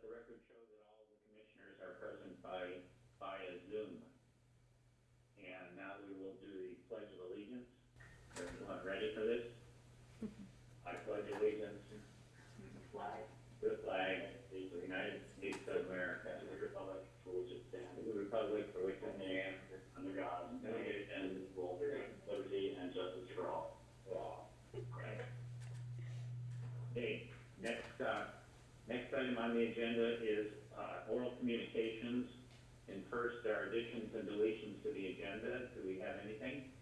the record show that all the commissioners are present by, via Zoom. And now we will do the pledge of allegiance. Everyone ready for this? I pledge allegiance to the flag, to the flag of the United States of America, and the republic for which it stands, the republic for which it stands, under God, indivisible, with liberty and justice for all. For all. Okay, next, uh, next item on the agenda is, uh, oral communications. And first, there are additions and deletions to the agenda. Do we have anything?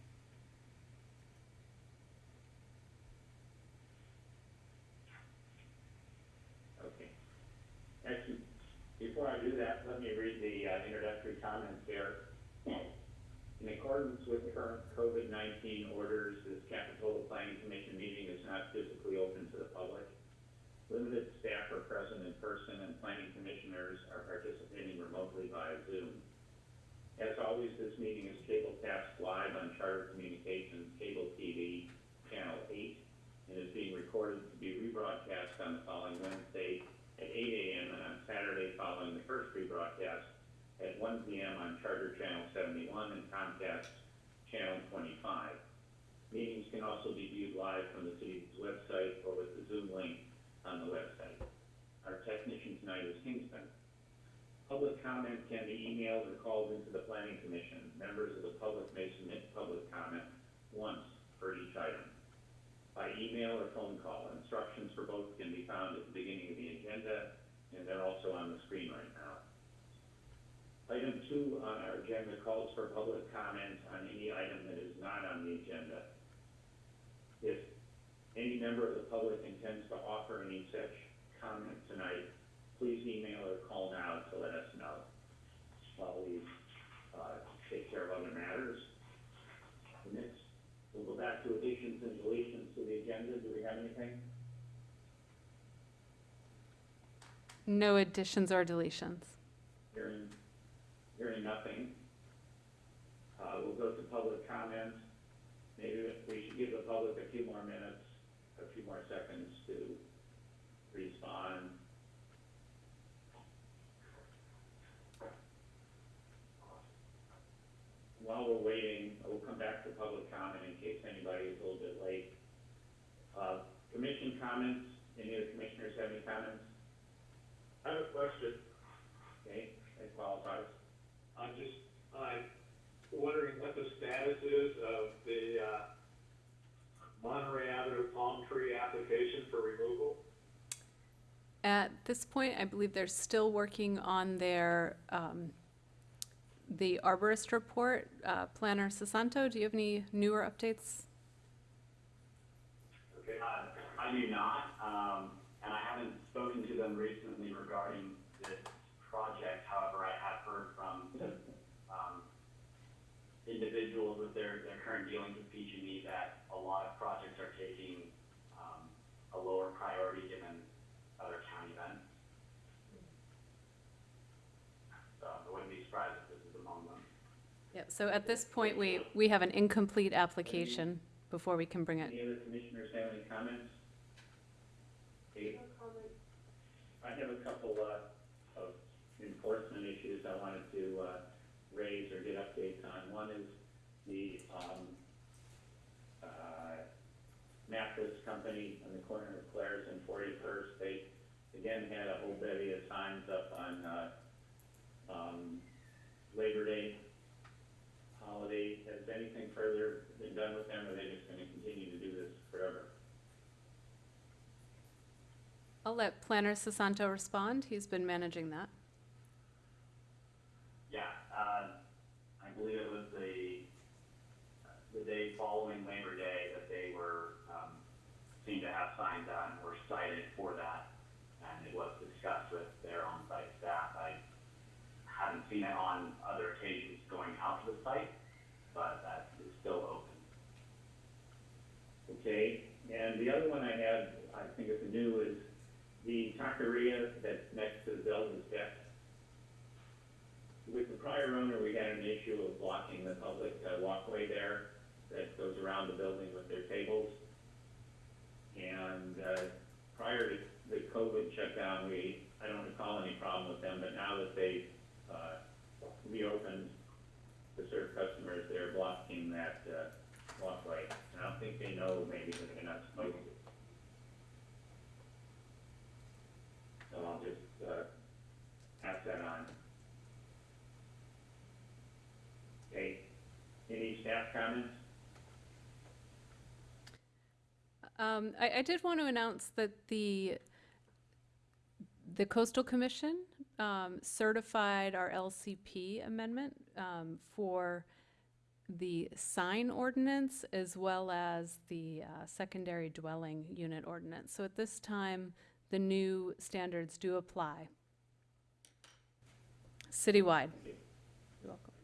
Okay. Actually, before I do that, let me read the uh, introductory comments here. In accordance with current COVID-19 orders, this Capitola Planning Commission meeting is not physically open to the public. Limited staff are present in person and planning commissioners are participating remotely via Zoom. As always, this meeting is cable cast live on Charter Communications Cable TV Channel 8 and is being recorded to be rebroadcast on the following Wednesday at 8 a.m. and on Saturday following the first rebroadcast at 1 p.m. on Charter Channel 71 and Comcast Channel 25. Meetings can also be viewed live from the city's website or with the Zoom link on the website. Our technician tonight is Kingston. Public comment can be emailed or called into the planning commission. Members of the public may submit public comment once for each item. By email or phone call, instructions for both can be found at the beginning of the agenda, and they're also on the screen right now. Item two on our agenda calls for public comment on any item that is not on the agenda. If any member of the public intends to offer any such comment tonight, please email or call now to let us know while we, uh, take care of other matters. Next, we'll go back to additions and deletions to the agenda. Do we have anything? No additions or deletions. Hearing, hearing nothing. Uh, we'll go to public comment. Maybe we should give the public a few more minutes, a few more seconds to respond. While we're waiting, we'll come back to public comment in case anybody is a little bit late. Uh, commission comments, any of the commissioners have any comments? I have a question. Okay, that qualifies. I'm just, I'm wondering what the status is of the, uh, Monterey Avenue palm tree application for removal. At this point, I believe they're still working on their, um, the arborist report. Uh, Planner Sesanto, do you have any newer updates? Okay. Uh, I do not, um, and I haven't spoken to them recently regarding this project. However, I have heard from, um, individuals with their, their current dealings with PG&E that a lot of projects are taking, um, a lower priority given other county events. So I wouldn't be surprised if this is among them. Yeah, so at this point, we, we have an incomplete application before we can bring it. Any other commissioners have any comments? Dave? I have a couple, uh, of enforcement issues I wanted to, uh, raise or get updates on. One is the, um, uh, mattress company on the corner of Clares and Forty-first. They, again, had a whole bevy of signs up on, uh, um, Labor Day Has anything further been done with them, or are they just gonna continue to do this forever? I'll let Planner Sesanto respond. He's been managing that. Yeah, uh, I believe it was the, the day following Labor Day that they were, um, seemed to have signs and were cited for that. And it was discussed with their on-site staff. I haven't seen it on other occasions going out to the site, but that is still open. Okay, and the other one I had, I think is new, is the taqueria that's next to Zelda's deck. With the prior owner, we had an issue of blocking the public uh, walkway there that goes around the building with their tables. And, uh, prior to the COVID shutdown, we, I don't recall any problem with them, but now that they've, uh, reopened customers, they're blocking that, uh, walkway. And I don't think they know maybe that they're not supposed to. So I'll just, uh, pass that on. Okay, any staff comments? Um, I, I did want to announce that the, the Coastal Commission, um, certified our LCP amendment, um, for the sign ordinance as well as the, uh, secondary dwelling unit ordinance. So at this time, the new standards do apply. Citywide. You're welcome.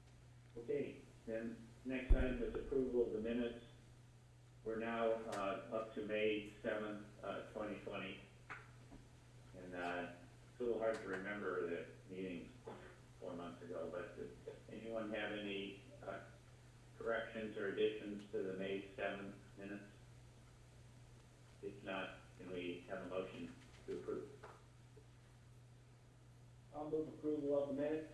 Okay, then next item is approval of the minutes. We're now, uh, up to May seventh, uh, twenty twenty. And, uh, a little hard to remember the meetings four months ago, but does anyone have any, uh, corrections or additions to the May seventh minutes? If not, can we have a motion to approve? I'll move approval of the minutes.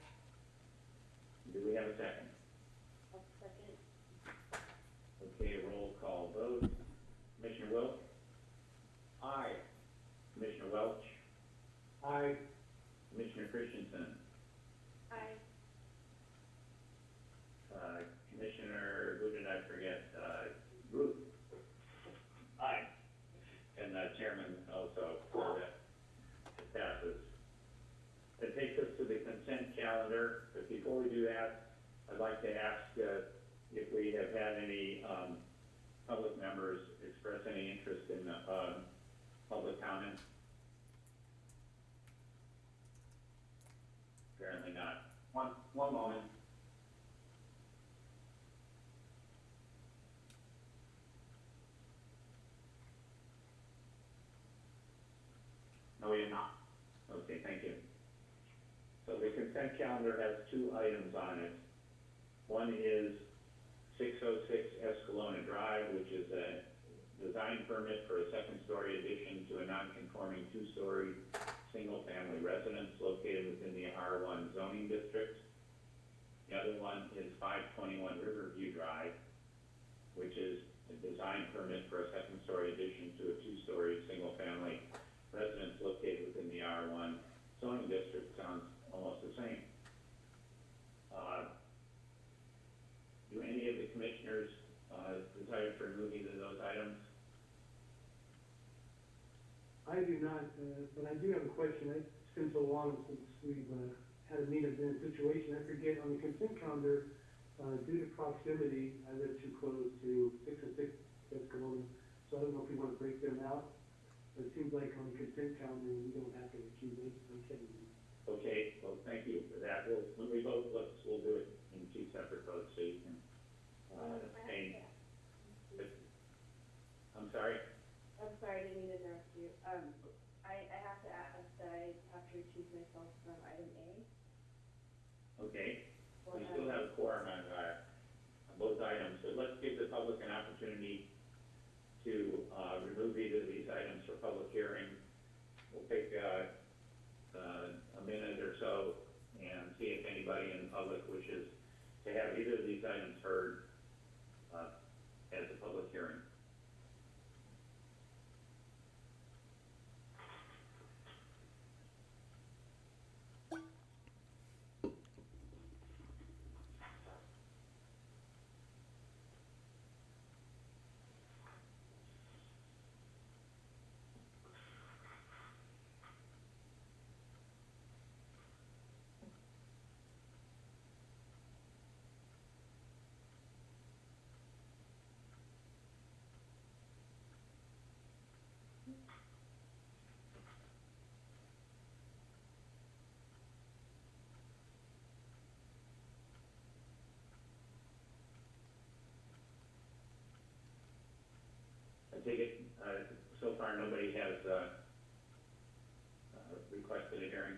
Do we have a second? Okay, roll call vote. Commissioner Wilk? Aye. Commissioner Welch? Aye. Commissioner Christensen? Aye. Uh, Commissioner, who did I forget? Uh, Routh? Aye. And uh, Chairman also, so that it passes. That takes us to the consent calendar, but before we do that, I'd like to ask uh, if we have had any um, public members express any interest in uh, public comment. Apparently not. One, one moment. No, we have not. Okay, thank you. So the consent calendar has two items on it. One is six oh six Escalona Drive, which is a design permit for a second-story addition to a non-conforming two-story, single-family residence located within the R one zoning district. The other one is five twenty-one Riverview Drive, which is a design permit for a second-story addition to a two-story, single-family residence located within the R one zoning district sounds almost the same. Uh, Do any of the commissioners, uh, desire to remove either of those items? I do not, uh, but I do have a question. It's been so long since we've, uh, had a meeting in a situation. I forget on the consent calendar, uh, due to proximity, I live too close to six and six Escalona. So I don't know if we wanna break them out. But it seems like on the consent calendar, we don't have to accuse it. Okay. Okay, well, thank you for that. We'll, when we vote, let's, we'll do it in two separate votes, so you can, uh, abstain. I'm sorry? I'm sorry, I didn't mean to interrupt you. Um, I, I have to ask that I have to recuse myself from item A. Okay, or we still have a quorum on, uh, on both items, so let's give the public an opportunity to, uh, remove either of these items for public hearing. We'll take, uh, uh, a minute or so and see if anybody in the public wishes to have either of these items heard, uh, as a public hearing. I take it, uh, so far, nobody has, uh, uh, requested a hearing?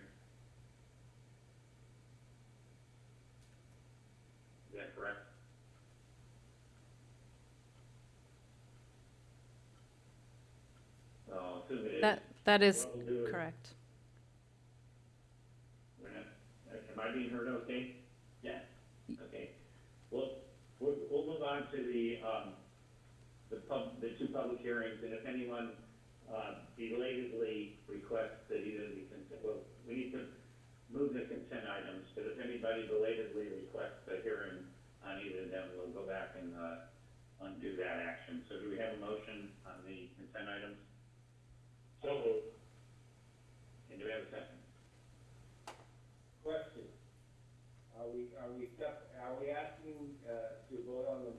Is that correct? So, I'll assume it is. That, that is What we'll do is- correct. I being heard okay? Yes. Okay, well, we'll, we'll move on to the, um, the pub, the two public hearings, and if anyone, uh, belatedly requests that either the consent, well, we need to move the consent items, but if anybody belatedly requests a hearing on either of them, we'll go back and, uh, undo that action. So do we have a motion on the consent items? So moved. And do we have a second? Question. Are we, are we are we asking, uh, to vote on them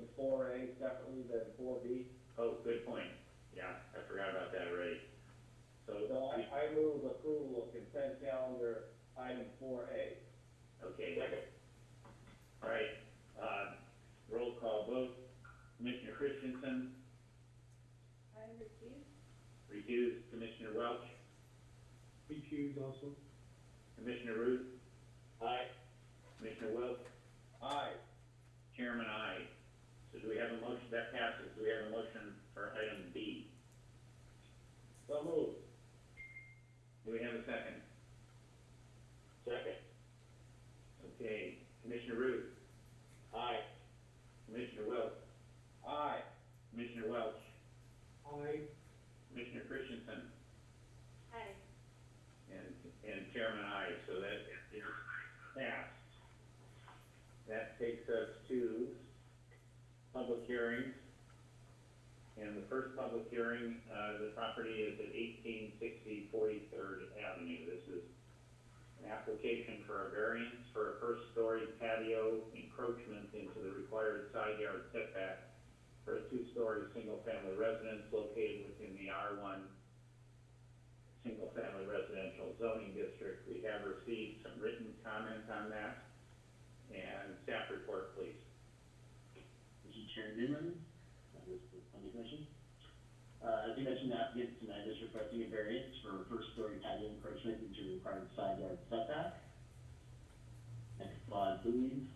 separately? Are we doing four A separately than four B? Oh, good point. Yeah, I forgot about that already. So, So I, I move approval of consent calendar item four A. okay. second. All right, uh, roll call vote. Commissioner Christensen, I recuse. recused. Commissioner Welch, Recuse also. Commissioner Routh, Aye. Commissioner Wilk, Aye. Chairman, I. So do we have a motion, that passes. Do we have a motion for item B? So moved. Do we have a second? Second. Okay, Commissioner Routh, Aye. Commissioner Wilk, Aye. Commissioner Welch, Aye. Commissioner Christensen, Aye. And, and Chairman, I, so that is passed. That takes us to public hearings. And the first public hearing, uh, the property is at 1860 43rd Avenue. This is an application for a variance for a first-story patio encroachment into the required side yard setback for a two-story, single-family residence located within the R one single-family residential zoning district. We have received some written comment on that. And staff report, please. Newman, members of the commission. Uh, as you mentioned, the applicant tonight is requesting a variance for a first-story patio encroachment into required side yard setback. Next slide, please.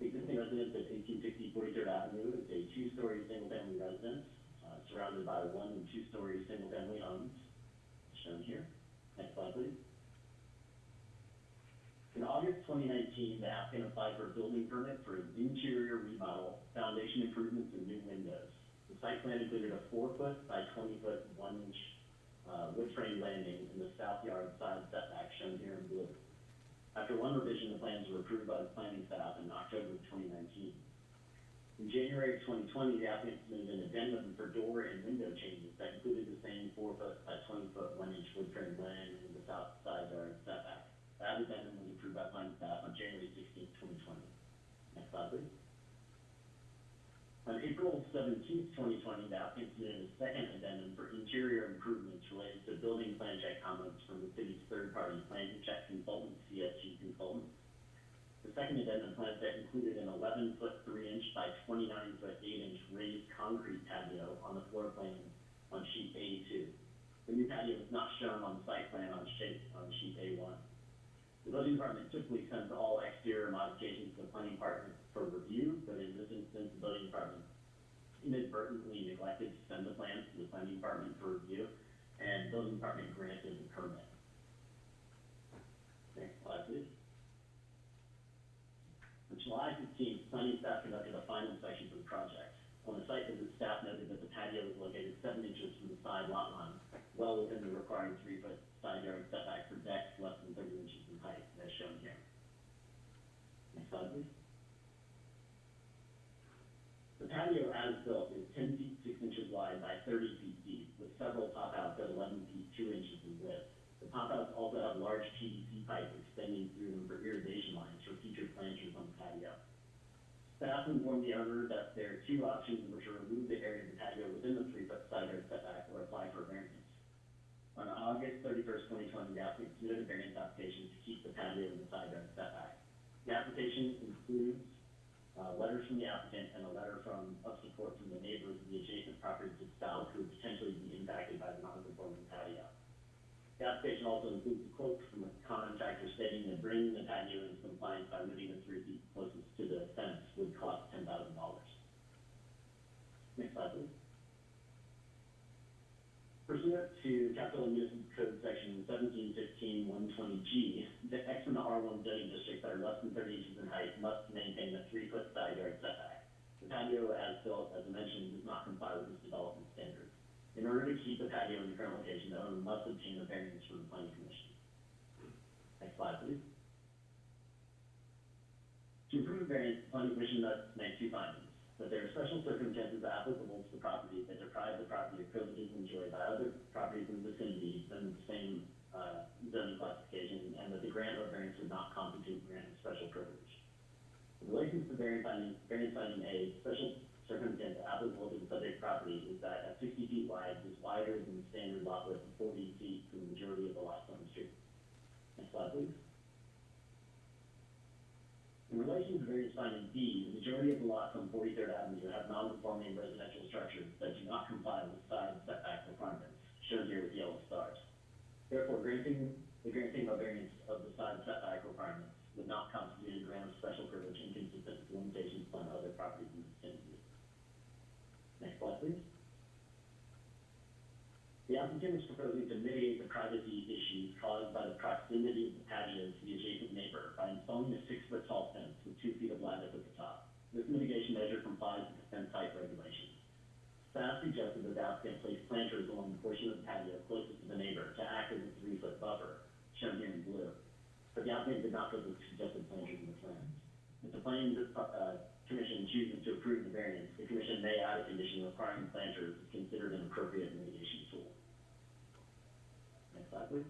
The existing residence at 1860 43rd Avenue is a two-story single-family residence, uh, surrounded by one and two-story single-family homes, shown here. Next slide, please. In August twenty nineteen, the applicant applied for a building permit for an interior remodel, foundation improvements, and new windows. The site plan included a four-foot by twenty-foot, one-inch, uh, wood frame landing in the south yard side setback shown here in blue. After one revision, the plans were approved by the planning staff in October of twenty nineteen. In January of twenty twenty, the applicant submitted an addendum for door and window changes that included the same four-foot by twenty-foot, one-inch wood frame landing in the south side yard setback. That addendum was approved by planning staff on January 16, twenty twenty. Next slide, please. On April 17, twenty twenty, the applicant submitted a second addendum for interior improvements related to building plan check comments from the city's third-party plan check consultant, CSG Consultants. The second addendum plan set included an eleven-foot, three-inch by twenty-nine-foot, eight-inch raised concrete patio on the floor plan on sheet A two. The new patio is not shown on the site plan on sheet, on sheet A one. The building department typically sends all exterior modifications to the planning department for review, but in this instance, the building department inadvertently neglected to send the plans to the planning department for review, and building department granted the permit. Next slide, please. On July fifteenth, planning staff conducted a final inspection for the project. On the site visit, staff noted that the patio was located seven inches from the side lot line, well within the required three-foot side yard setback for decks less than thirty inches in height, as shown here. Next. The patio as built is ten feet six inches wide by thirty feet deep, with several pop outs at eleven feet two inches in width. The pop outs also have large PVC pipe extending through them for irrigation lines for future planters on the patio. Staff informed the owner that there are two options, which are remove the area of the patio within the three-foot side yard setback or apply for variance. On August thirty-first, twenty twenty, the applicant submitted a variance application to keep the patio in the side yard setback. The application includes, uh, letters from the applicant and a letter from, of support from the neighbors of the adjacent property to the south who would potentially be impacted by the non-conforming patio. The application also includes a quote from a contractor stating that bringing the patio into compliance by moving the three feet closest to the fence would cost ten thousand dollars. Next slide, please. Pursuant to Capitola Municipal Code Section seventeen fifteen one twenty G, the X and the R one zoning districts that are less than thirty inches in height must maintain a three-foot side yard setback. The patio as built, as mentioned, does not comply with this development standard. In order to keep the patio in the current location, the owner must obtain a variance from the planning commission. Next slide, please. To approve a variance, the planning commission must make two findings. That there are special circumstances applicable to the property that deprive the property of privileges enjoyed by other properties in the vicinity than the same, uh, zoning classification, and that the grant of variance would not constitute grant of special privilege. In relation to variance finding, variance finding A, special circumstance applicable to the subject property is that at sixty feet wide, is wider than the standard lot width of forty feet for the majority of the lots on the street. Next slide, please. Relation to variance finding B, the majority of the lots on Forty-third Avenue have non-conforming residential structures that do not comply with side setback requirements, shown here with yellow stars. Therefore, granting, the granting of variance of the side setback requirements would not constitute a grant of special privilege inconsistent with limitations on other properties in the vicinity. Next slide, please. The applicant is proposing to mitigate the privacy issues caused by the proximity of the patio to the adjacent neighbor by installing a six-foot tall fence with two feet of lattice at the top. This mitigation measure complies with the fence height regulations. Staff suggested that the applicant place planters along the portion of the patio closest to the neighbor to act as a three-foot buffer, shown here in blue. But the applicant did not put the suggested planters in the plans. If the planning, uh, commission chooses to approve the variance, the commission may add a condition requiring planters is considered an appropriate mitigation tool. Next slide, please.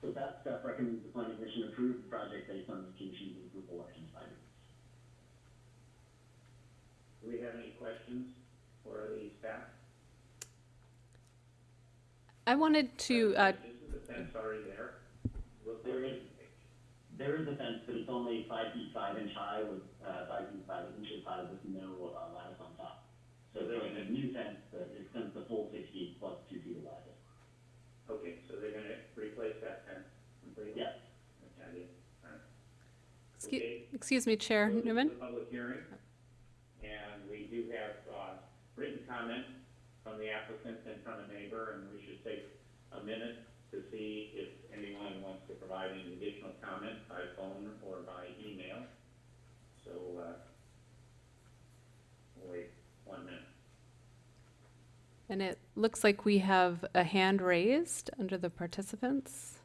So that staff recommends the planning commission approve the project based on the commission's approval action findings. Do we have any questions for the staff? I wanted to, uh, This is the fence already there. Look There where is. it- There is a fence, but it's only five feet five inch high with, uh, five feet five inches high with no, uh, lattice on top. So there's a gonna- new fence that extends the full six feet plus two feet of lattice. Okay, so they're gonna replace that fence completely? Okay, excuse, Okay. excuse me, Chair Newman? a public hearing, and we do have, uh, written comment from the applicant and from a neighbor, and we should take a minute to see if anyone wants to provide any additional comment by phone or by email. So, uh, we'll wait one minute. And it looks like we have a hand raised under the participants.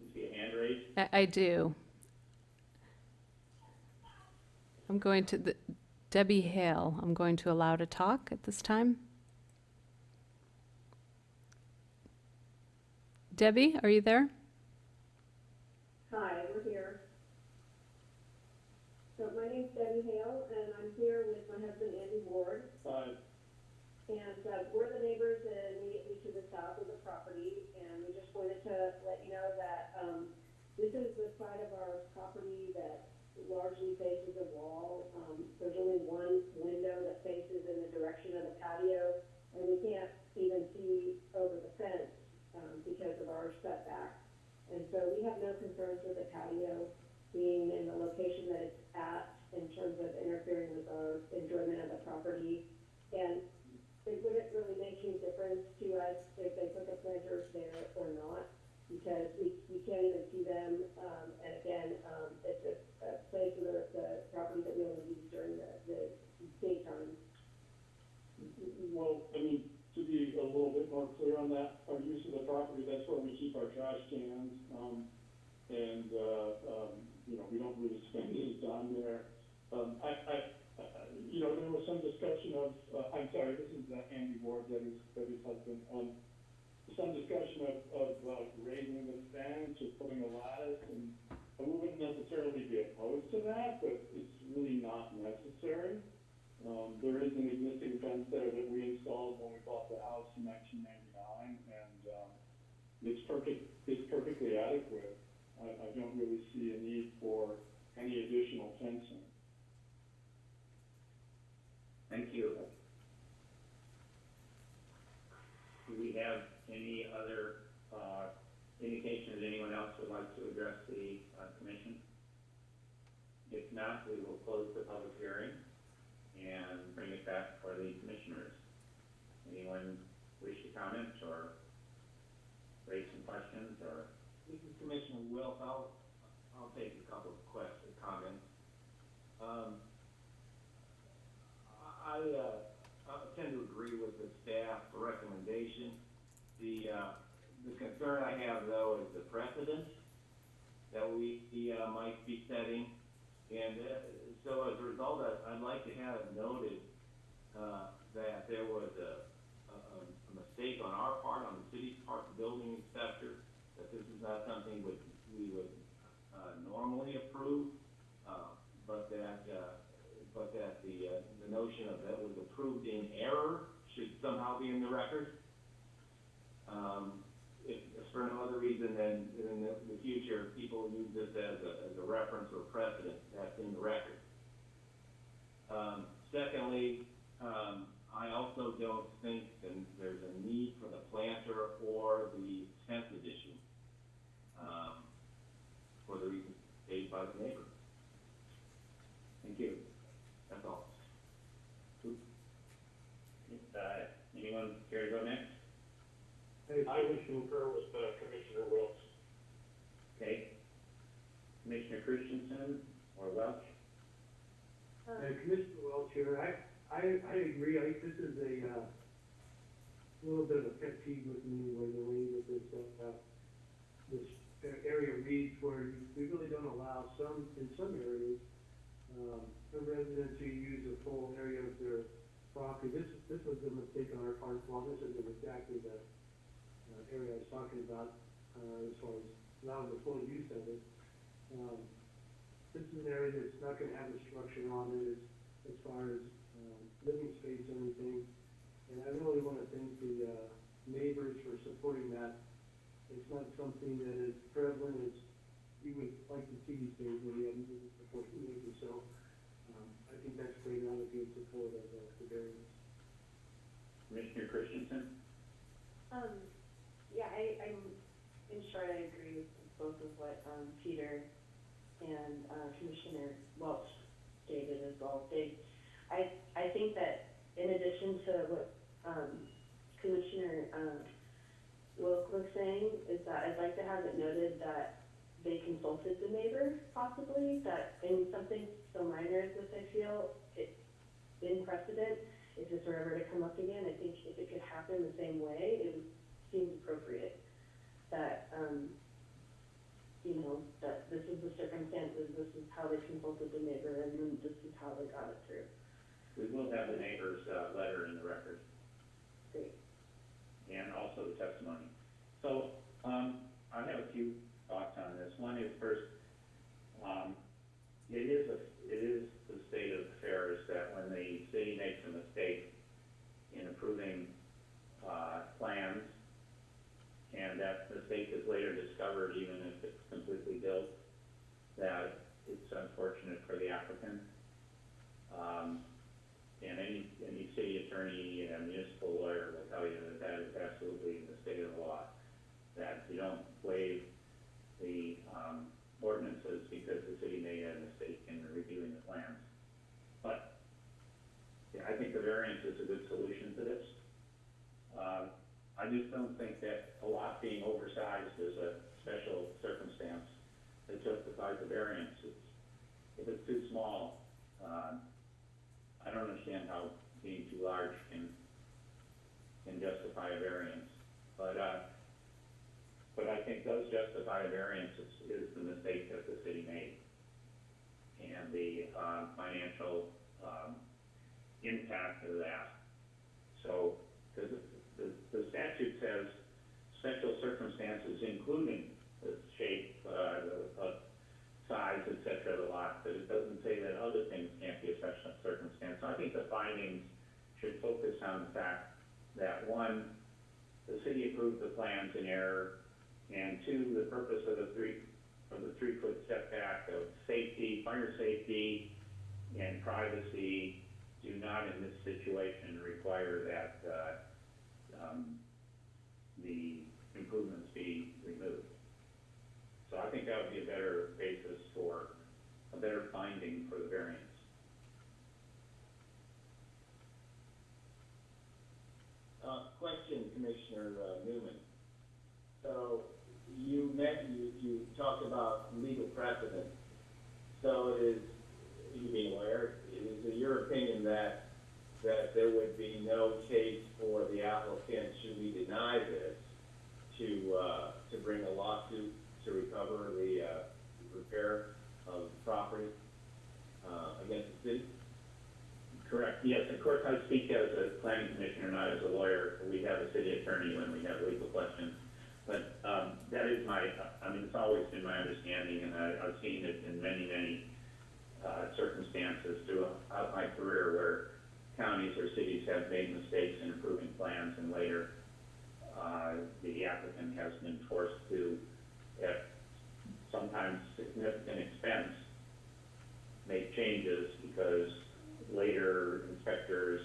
You see a hand raised? I, I do. I'm going to, the Debbie Hale, I'm going to allow to talk at this time. Debbie, are you there? Hi, we're here. So my name's Debbie Hale, and I'm here with my husband Andy Ward. Fine. And, uh, we're the neighbors immediately to the south of the property, and we just wanted to let you know that, um, this is the side of our property that largely faces a wall. Um, there's only one window that faces in the direction of the patio, and we can't even see over the fence, um, because of our setback. And so we have no concerns with the patio being in the location that it's at in terms of interfering with our enjoyment of the property. And it wouldn't really make any difference to us if they put the planters there or not, because we, we can't even see them. Um, and again, um, it's a, a place of the, the property that we only use during the, the daytime. Well, I mean, to be a little bit more clear on that, our use of the property, that's where we keep our trash cans, um, and, uh, um, you know, we don't really spend any time there. Um, I, I- you know, there was some discussion of, uh, I'm sorry, this is uh, Andy Ward, Debbie's, Debbie's husband, um, some discussion of, of, uh, raising the fence or putting a lattice, and we wouldn't necessarily be opposed to that, but it's really not necessary. Um, there is an existing fence there that we installed when we bought the house in nineteen ninety-nine, and, um, it's perfect, it's perfectly adequate. I, I don't really see a need for any additional fencing. Thank you. Do we have any other, uh, indication that anyone else would like to address the, uh, commission? If not, we will close the public hearing, and bring it back for the commissioners. Anyone wish to comment or raise some questions or? Commissioner Wilk, I'll, I'll take a couple of questions, comments. Um, I, uh, I tend to agree with the staff recommendation. The, uh, the concern I have though is the precedent that we, uh, might be setting. And, uh, so as a result, I- I'd like to have it noted, uh, that there was a, a, a mistake on our part, on the city's part, the building inspector, that this is not something would, we would, uh, normally approve, uh, but that, uh, but that the, notion of that was approved in error should somehow be in the record. Um, if, if for no other reason than in the, the future, people use this as a, as a reference or precedent, that's in the record. Um, secondly, um, I also don't think that there's a need for the planter or the tenth edition, um, for the reasons stated by the neighbor. Thank you. That's all. Uh, anyone care go next? I would concur with, uh, Commissioner Wilks. Okay. Commissioner Christensen or Welch? Um, And Commissioner Welch here, I, I, I agree, I think this is a, uh, little bit of a pet peeve with me, where the way that this, uh, this area reads where you- we really don't allow some, in some areas, um, a resident to use a full area of their property. This, this was a mistake on our part, well, this isn't exactly the, uh, area I was talking about, uh, as far as allowing the full use of it. Um, this is an area that's not gonna have a structure on it as, as far as, um, living space or anything. And I really wanna thank the, uh, neighbors for supporting that. It's not something that is prevalent as you would like to see these days where you have supporting neighbors, so, um, I think that's great, and I would be in support of, Commissioner Christensen? Um, yeah, I, I'm, in short, I agree with both of what, um, Peter and, uh, Commissioner Welch stated as well. They, I, I think that in addition to what, um, Commissioner, um, was saying, is that I'd like to have it noted that they consulted the neighbor possibly, that in something so minor as this, I feel, it, in precedent, if this were ever to come up again, I think if it could happen the same way, it would seem appropriate. That, um, you know, that this is the circumstances, this is how they consulted the neighbor, and then this is how they got it through. We will have the neighbor's, uh, letter in the record. Great. and also the testimony. So, um, I have a few thoughts on this. One is first, um, it is a, it is the state of affairs that when the city makes a mistake in approving, uh, plans, and that mistake is later discovered, even if it's completely built, that it's unfortunate for the applicant. Um, and any, any city attorney and municipal lawyer will tell you that that is absolutely in the state of the law. That you don't waive the, um, ordinances because the city made a mistake in reviewing the plans. But, yeah, I think the variance is a good solution to this. Um, I just don't think that a lot being oversized is a special circumstance that justifies a variance. It's, if it's too small, um, I don't understand how being too large can, can justify a variance. But, uh, but I think does justify a variance is, is the mistake that the city made. And the, uh, financial, impact of that. So, because the, the statute says special circumstances including the shape, uh, the, size, et cetera, of the lot, but it doesn't say that other things can't be a special circumstance. So I think the findings should focus on the fact that, one, the city approved the plans in error, and two, the purpose of the three, of the three-foot setback of safety, fire safety, and privacy do not in this situation require that uh, um, the improvements be removed. So I think that would be a better basis for a better finding for the variance. Uh, question, Commissioner uh, Newman. So you, met, you you talked about legal precedent. So is you being aware your opinion that, that there would be no case for the applicant, should we deny this, to, uh, to bring a lawsuit to recover the, uh, repair of the property, uh, against the city? Correct, yes, of course, I speak as a planning commissioner, not as a lawyer. We have a city attorney when we have legal questions. But, um, that is my, I mean, it's always been my understanding, and I, I've seen it in many, many, uh, circumstances throughout my career where counties or cities have made mistakes in approving plans and later, uh, the applicant has been forced to, at sometimes significant expense, make changes because later inspectors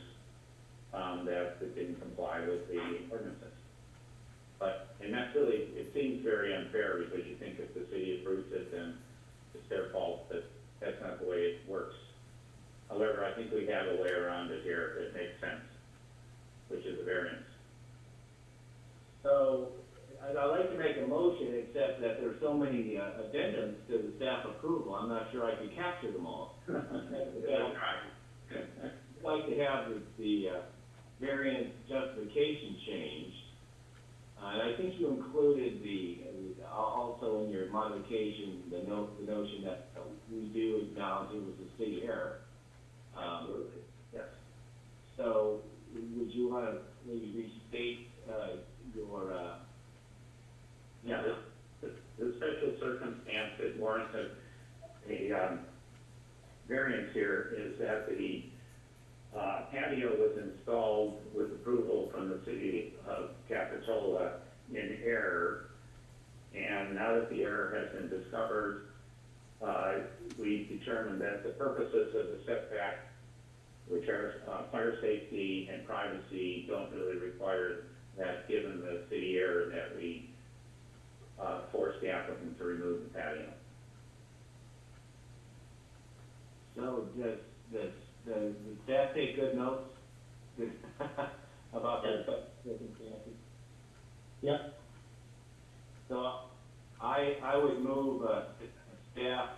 found that it didn't comply with the ordinances. But, and that's really, it seems very unfair because you think if the city approves it, then it's their fault, but that's not the way it works. However, I think we have a way around it here that makes sense, which is a variance. So, I'd, I'd like to make a motion, except that there's so many uh, addendums to the staff approval, I'm not sure I can capture them all. I'd like to have the, the, uh, variance justification changed. Uh, and I think you included the, uh, also in your modification, the note, the notion that we do acknowledge it was a city error. Um, Yes. so, would you wanna maybe restate, uh, your, uh, Yeah, the, the, the special circumstance that warrants a, a, um, variance here is that the, uh, patio was installed with approval from the city of Capitola in error. And now that the error has been discovered, uh, we determined that the purposes of the setback, which are, uh, fire safety and privacy, don't really require that, given the city error that we, uh, force the applicant to remove the patio. so does, does, does the staff take good notes? About the circumstances? Yep. So, I, I would move, uh, staff,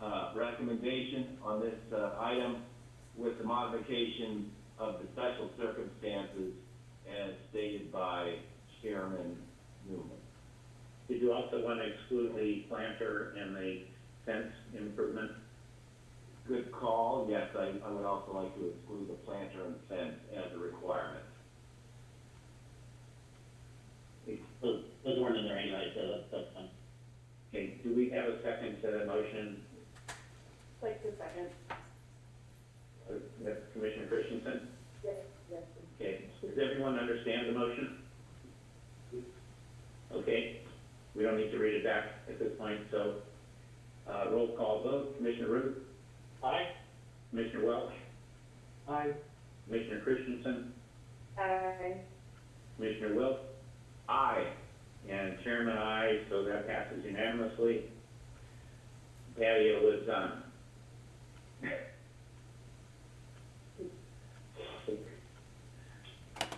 uh, recommendation on this, uh, item with the modification of the special circumstances as stated by Chairman Newman. Did you also want to exclude the planter and the fence improvement? Good call, yes, I, I would also like to exclude the planter and fence as a requirement. Those, those weren't in there anyway, so that's, that's fine. Okay, do we have a second to the motion? Like a second. Uh, that's Commissioner Christensen? Yes, yes. Okay, does everyone understand the motion? Okay, we don't need to read it back at this point, so, uh, roll call vote, Commissioner Routh? Aye. Commissioner Welch? Aye. Commissioner Christensen? Aye. Commissioner Wilk? Aye. And Chairman, I, so that passes unanimously. Patio lives on.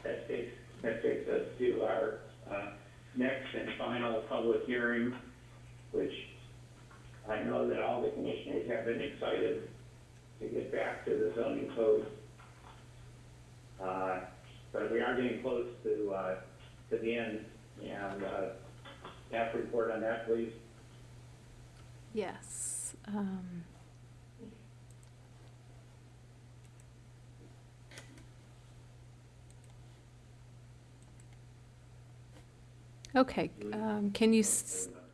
That takes, that takes us to our, uh, next and final public hearing, which I know that all the commissioners have been excited to get back to the zoning code. Uh, but we are getting close to, uh, to the end, and, uh, staff report on that, please. Yes. um, Okay, um, can you,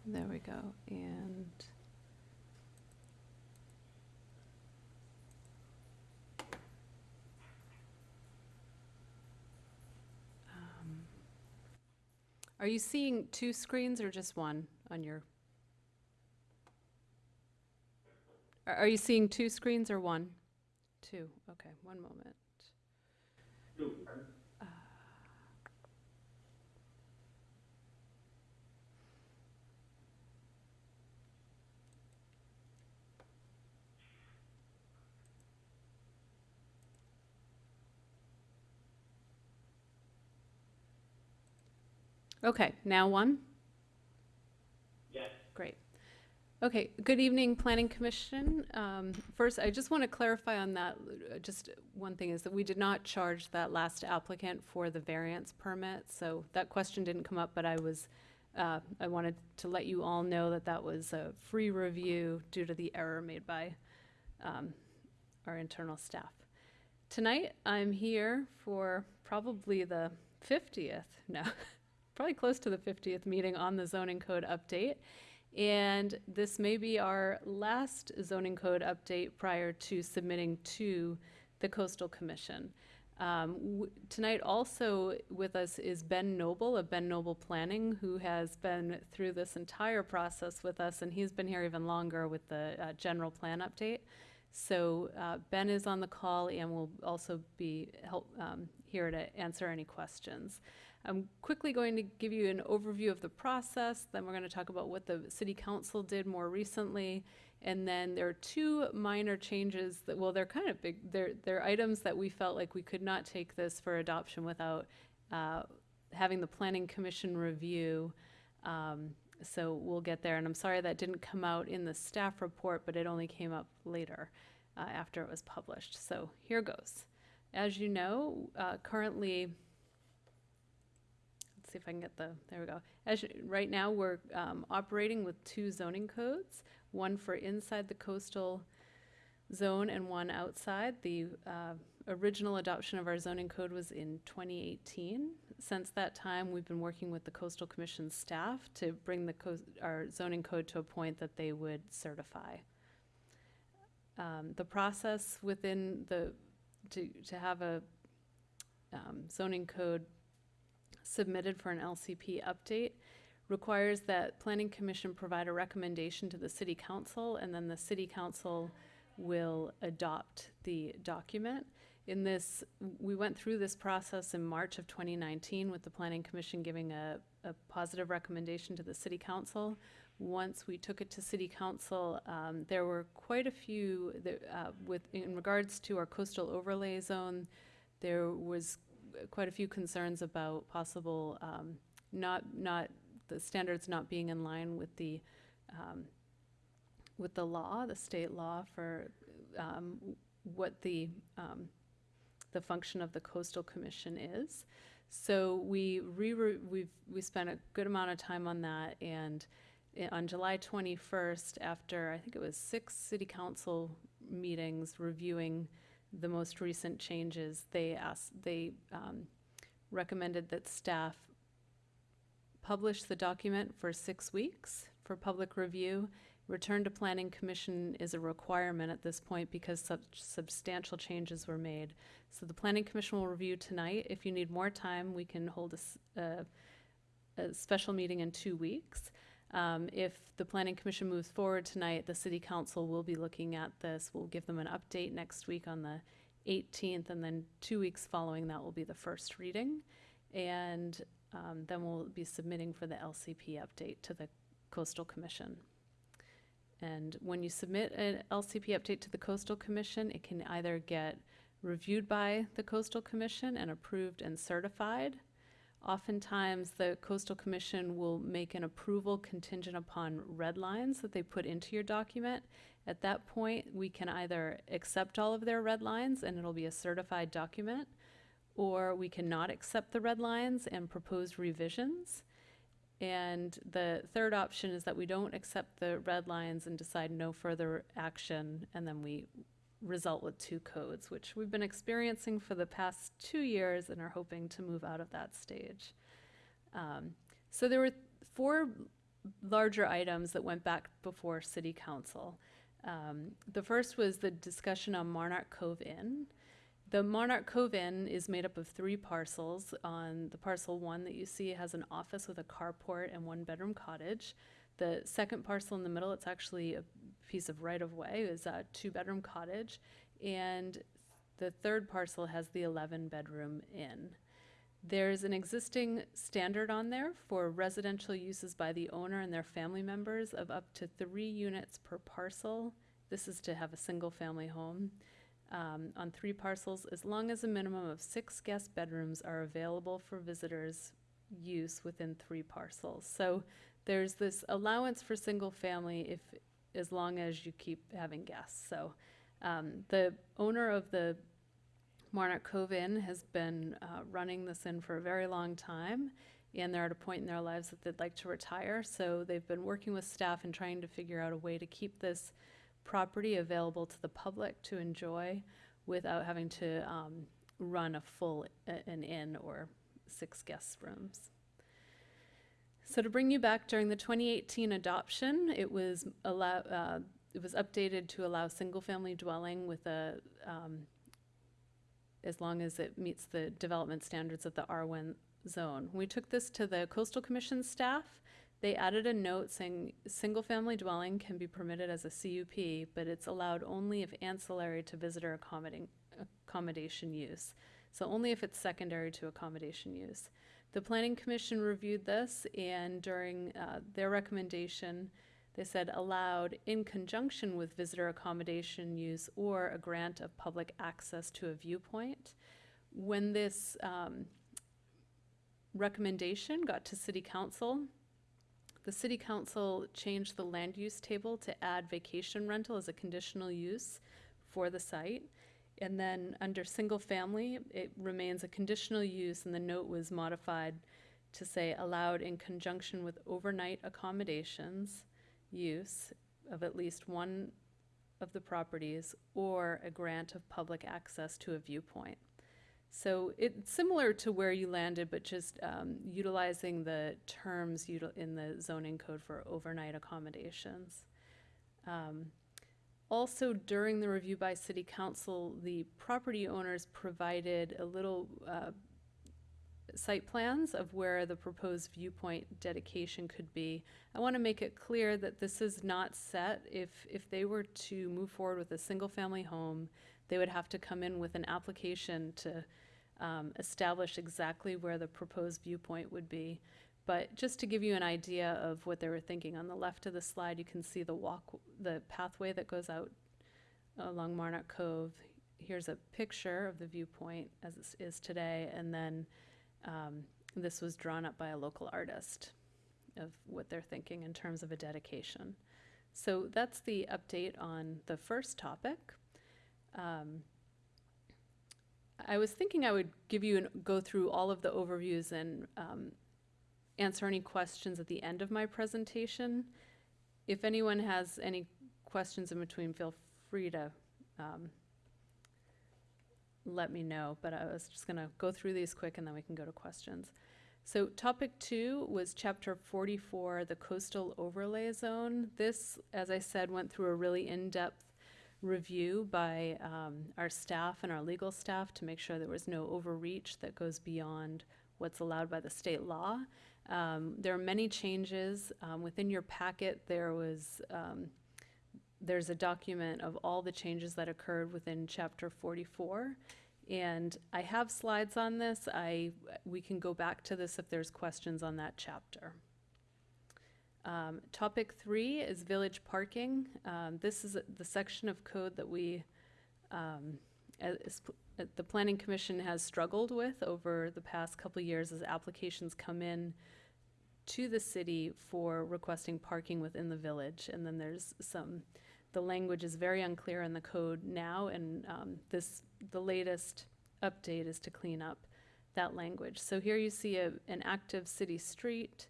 there we go, and. um, Are you seeing two screens or just one on your? Are, you seeing two screens or one? Two, okay, one moment. Uh, Okay, now one? Yes. Great. Okay, good evening, Planning Commission. Um, First, I just want to clarify on that, uh, just one thing is that we did not charge that last applicant for the variance permit. So that question didn't come up, but I was, uh, I wanted to let you all know that that was a free review due to the error made by um, our internal staff. Tonight, I'm here for probably the 50th, no, probably close to the 50th meeting on the zoning code update. And this may be our last zoning code update prior to submitting to the coastal commission. Um, tonight also with us is Ben Noble of Ben Noble Planning, who has been through this entire process with us, and he's been here even longer with the uh, general plan update. So uh, Ben is on the call and will also be help, um, here to answer any questions. I'm quickly going to give you an overview of the process, then we're going to talk about what the city council did more recently. And then there are two minor changes that, well, they're kind of big, they're, they're items that we felt like we could not take this for adoption without uh, having the planning commission review. Um, So we'll get there, and I'm sorry that didn't come out in the staff report, but it only came up later, uh, after it was published. So here goes. As you know, uh, currently, see if I can get the, there we go. As, you- right now, we're um, operating with two zoning codes, one for inside the coastal zone and one outside. The uh, original adoption of our zoning code was in 2018. Since that time, we've been working with the coastal commission staff to bring the, our zoning code to a point that they would certify. Um, The process within the, to, to have a um, zoning code submitted for an LCP update requires that planning commission provide a recommendation to the city council, and then the city council will adopt the document. In this, we went through this process in March of 2019 with the planning commission giving a, a positive recommendation to the city council. Once we took it to city council, um, there were quite a few, that, uh, with, in regards to our coastal overlay zone, there was quite a few concerns about possible, um, not, not, the standards not being in line with the, um, with the law, the state law for, um, what the, um, the function of the coastal commission is. So we re, we've, we spent a good amount of time on that and on July twenty-first, after, I think it was six city council meetings reviewing the most recent changes, they asked, they, um, recommended that staff publish the document for six weeks for public review. Return to planning commission is a requirement at this point because such substantial changes were made. So the planning commission will review tonight. If you need more time, we can hold a special meeting in two weeks. Um, if the planning commission moves forward tonight, the city council will be looking at this. We'll give them an update next week on the 18th, and then two weeks following that will be the first reading. And um, then we'll be submitting for the LCP update to the coastal commission. And when you submit an LCP update to the coastal commission, it can either get reviewed by the coastal commission and approved and certified. Oftentimes, the coastal commission will make an approval contingent upon red lines that they put into your document. At that point, we can either accept all of their red lines and it'll be a certified document, or we cannot accept the red lines and propose revisions. And the third option is that we don't accept the red lines and decide no further action, and then we result with two codes, which we've been experiencing for the past two years and are hoping to move out of that stage. Um, so there were four larger items that went back before City Council. Um, the first was the discussion on Monarch Cove Inn. The Monarch Cove Inn is made up of three parcels. On the parcel one that you see has an office with a carport and one bedroom cottage. The second parcel in the middle, it's actually a piece of right of way, is a two bedroom cottage. And the third parcel has the 11 bedroom inn. There's an existing standard on there for residential uses by the owner and their family members of up to three units per parcel. This is to have a single family home um, on three parcels, as long as a minimum of six guest bedrooms are available for visitors use within three parcels. So there's this allowance for single family if, as long as you keep having guests. So um, the owner of the Monarch Cove Inn has been uh, running this inn for a very long time, and they're at a point in their lives that they'd like to retire. So they've been working with staff and trying to figure out a way to keep this property available to the public to enjoy without having to um, run a full an inn or six guest rooms. So to bring you back during the 2018 adoption, it was allow, uh, it was updated to allow single-family dwelling with a, um, as long as it meets the development standards of the R1 zone. We took this to the coastal commission staff, they added a note saying, single-family dwelling can be permitted as a CUP, but it's allowed only if ancillary to visitor accommodation use. So only if it's secondary to accommodation use. The planning commission reviewed this and during uh, their recommendation, they said allowed in conjunction with visitor accommodation use or a grant of public access to a viewpoint. When this um, recommendation got to city council, the city council changed the land use table to add vacation rental as a conditional use for the site. And then under single family, it remains a conditional use and the note was modified to say allowed in conjunction with overnight accommodations use of at least one of the properties or a grant of public access to a viewpoint. So it's similar to where you landed, but just um, utilizing the terms util- in the zoning code for overnight accommodations. Um, also, during the review by city council, the property owners provided a little uh, site plans of where the proposed viewpoint dedication could be. I want to make it clear that this is not set. If, if they were to move forward with a single-family home, they would have to come in with an application to um, establish exactly where the proposed viewpoint would be. But just to give you an idea of what they were thinking, on the left of the slide, you can see the walk, the pathway that goes out along Monarch Cove. Here's a picture of the viewpoint as it is today, and then um, this was drawn up by a local artist of what they're thinking in terms of a dedication. So that's the update on the first topic. Um, I was thinking I would give you and go through all of the overviews and um, answer any questions at the end of my presentation. If anyone has any questions in between, feel free to um, let me know. But I was just going to go through these quick and then we can go to questions. So topic two was chapter 44, the coastal overlay zone. This, as I said, went through a really in-depth review by um, our staff and our legal staff to make sure there was no overreach that goes beyond what's allowed by the state law. Um, there are many changes. Um, within your packet, there was um, there's a document of all the changes that occurred within chapter 44. And I have slides on this. I we can go back to this if there's questions on that chapter. Um, topic three is village parking. Um, this is the section of code that we, um, as, the Planning Commission has struggled with over the past couple years as applications come in to the city for requesting parking within the village. And then there's some, the language is very unclear in the code now, and um, this, the latest update is to clean up that language. So here you see a, an active city street.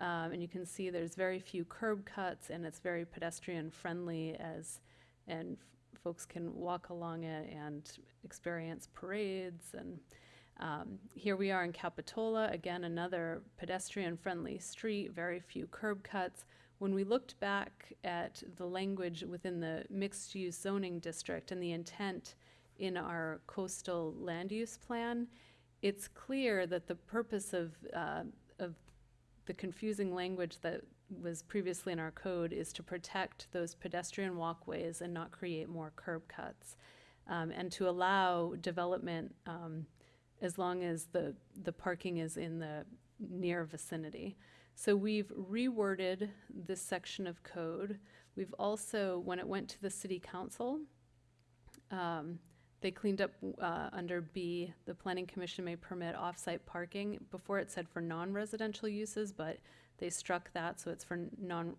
Um, and you can see there's very few curb cuts and it's very pedestrian friendly as and folks can walk along it and experience parades and um, here we are in Capitola again another pedestrian friendly street very few curb cuts when we looked back at the language within the mixed use zoning district and the intent in our coastal land use plan it's clear that the purpose of uh, of the confusing language that was previously in our code is to protect those pedestrian walkways and not create more curb cuts. Um, and to allow development um, as long as the, the parking is in the near vicinity. So we've reworded this section of code. We've also, when it went to the city council, um, they cleaned up uh, under B, the planning commission may permit off-site parking. Before it said for non-residential uses, but they struck that, so it's for non,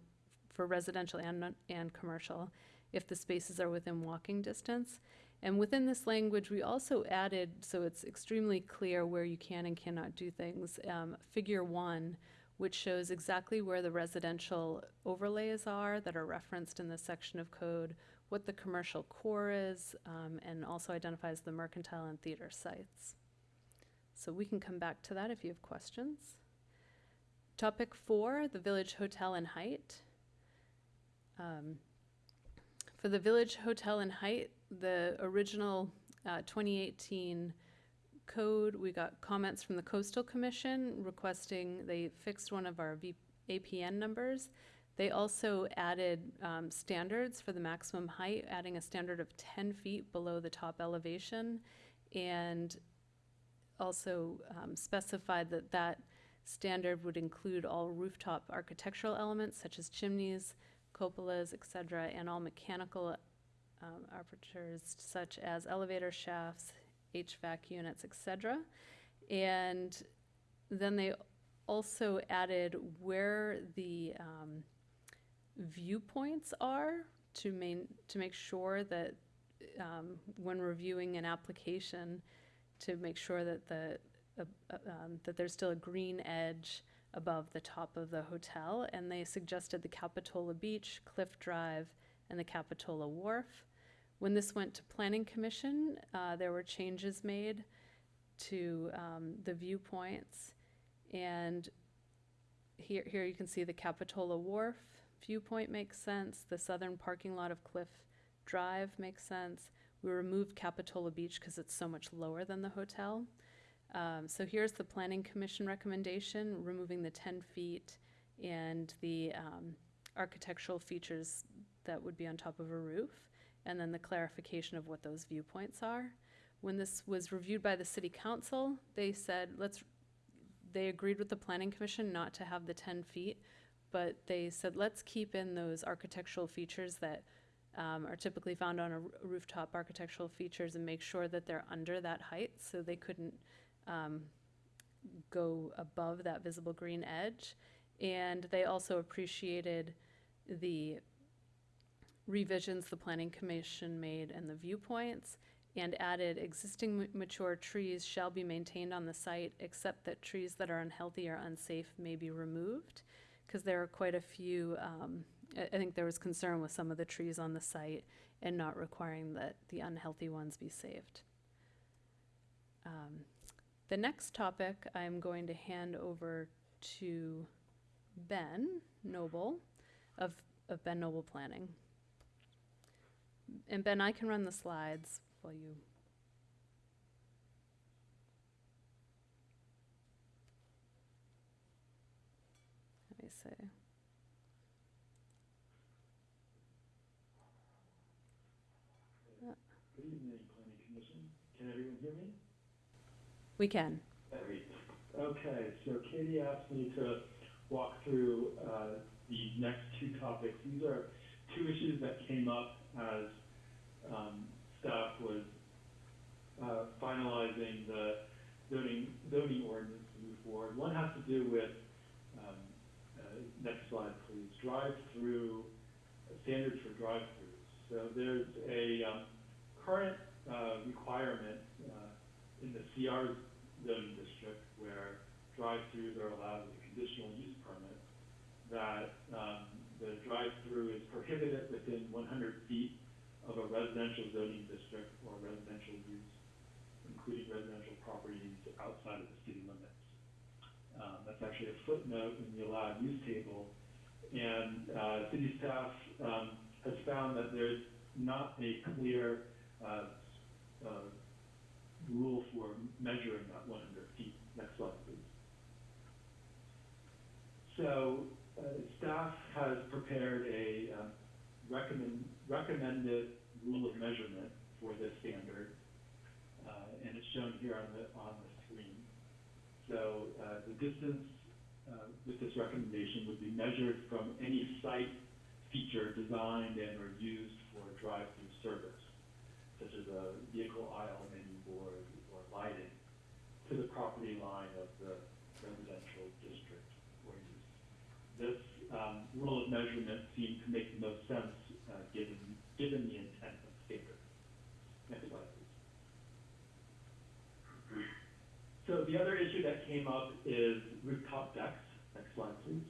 for residential and, and commercial, if the spaces are within walking distance. And within this language, we also added, so it's extremely clear where you can and cannot do things, um, figure one, which shows exactly where the residential overlays are that are referenced in this section of code, what the commercial core is, um, and also identifies the mercantile and theater sites. So we can come back to that if you have questions. Topic four, the Village Hotel and Height. Um, For the Village Hotel and Height, the original uh, 2018 code, we got comments from the Coastal Commission requesting, they fixed one of our V- APN numbers. They also added um, standards for the maximum height, adding a standard of 10 feet below the top elevation, and also um, specified that that standard would include all rooftop architectural elements such as chimneys, cupolas, et cetera, and all mechanical um, apertures such as elevator shafts, HVAC units, etc. And then they also added where the um, viewpoints are to main, to make sure that um, when reviewing an application, to make sure that the, uh, uh, um, that there's still a green edge above the top of the hotel, and they suggested the Capitola Beach, Cliff Drive, and the Capitola Wharf. When this went to Planning Commission, uh, there were changes made to um, the viewpoints, and here, here you can see the Capitola Wharf viewpoint makes sense. The southern parking lot of Cliff Drive makes sense. We removed Capitola Beach because it's so much lower than the hotel. Um, so here's the planning commission recommendation, removing the ten feet and the, um, architectural features that would be on top of a roof, and then the clarification of what those viewpoints are. When this was reviewed by the city council, they said, let's, they agreed with the planning commission not to have the ten feet, but they said, let's keep in those architectural features that um, are typically found on a rooftop architectural features and make sure that they're under that height, so they couldn't um, go above that visible green edge. And they also appreciated the revisions the planning commission made and the viewpoints and added existing ma- mature trees shall be maintained on the site except that trees that are unhealthy or unsafe may be removed because there are quite a few um, I, I think there was concern with some of the trees on the site and not requiring that the unhealthy ones be saved. Um, the next topic I'm going to hand over to Ben Noble of, of Ben Noble Planning. And Ben, I can run the slides while you. Let me see. Good evening, planning commission. Can everyone hear me? We can. Okay, so Katie asked me to walk through, uh, the next two topics. These are two issues that came up as, um, staff was, uh, finalizing the zoning, zoning ordinance to move forward. One has to do with, um, uh, next slide, please, drive-through, standards for drive-throughs. So there's a, um, current, uh, requirement, uh, in the CR zoning district where drive-throughs are allowed with a conditional use permit, that, um, the drive-through is prohibited within one hundred feet of a residential zoning district or residential use, including residential properties outside of the city limits. Um, that's actually a footnote in the allowed use table. And, uh, city staff, um, has found that there's not a clear, uh, uh, rule for measuring that one hundred feet. Next slide, please. So, uh, staff has prepared a, um, recommend, recommended rule of measurement for this standard. Uh, and it's shown here on the, on the screen. So, uh, the distance, uh, with this recommendation would be measured from any site feature designed and or used for drive-through service. Such as a vehicle aisle menu board or lighting, to the property line of the residential district or use. This um, rule of measurement seemed to make the most sense uh, given, given the intent of. Next slide, please. So the other issue that came up is rooftop decks. Next slide, please.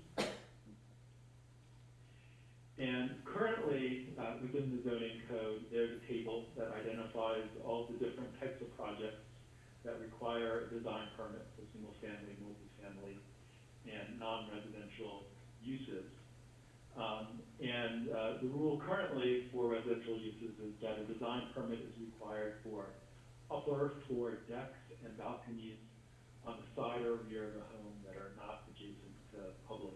And currently, uh, within the zoning code, there's a table that identifies all the different types of projects that require a design permit for single-family, multifamily, and non-residential uses. Um, and, uh, the rule currently for residential uses is that a design permit is required for upper floor decks and balconies on the side or rear of the home that are not adjacent to public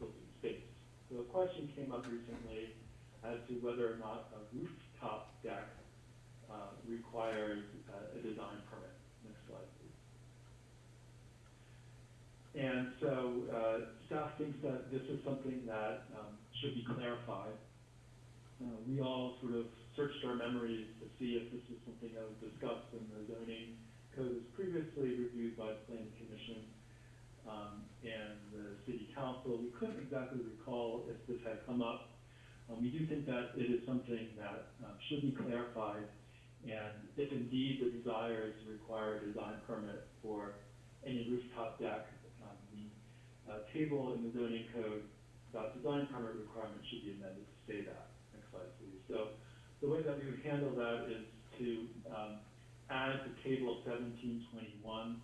open space. So a question came up recently as to whether or not a rooftop deck, uh, requires uh, a design permit. Next slide, please. And so, uh, staff thinks that this is something that, um, should be clarified. Uh, we all sort of searched our memories to see if this was something that was discussed in the zoning code was previously reviewed by the planning commission, um, and the city council. We couldn't exactly recall if this had come up. Um, we do think that it is something that, um, should be clarified, and if indeed the desire is to require a design permit for any rooftop deck, table in the zoning code about design permit requirements should be amended to say that. Next slide, please. So, the way that we would handle that is to, um, add the table of seventeen twenty-one,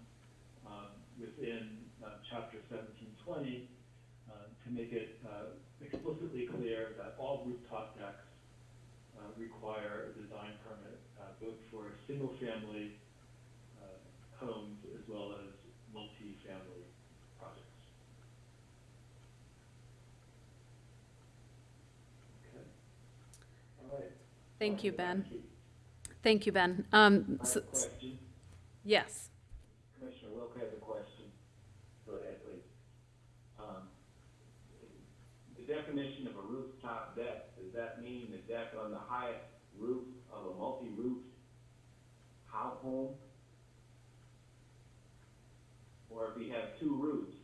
um, within, uh, chapter seventeen twenty, uh, to make it, uh, explicitly clear that all rooftop decks, uh, require a design permit, uh, both for a single-family, uh, homes as well as multi-family projects. Okay. All right. Thank you, Ben. Thank you, Ben. Um, so- yes. Commissioner Wilk has a question. Um, the definition of a rooftop deck, does that mean the deck on the highest roof of a multi-roof house home? Or if you have two roofs,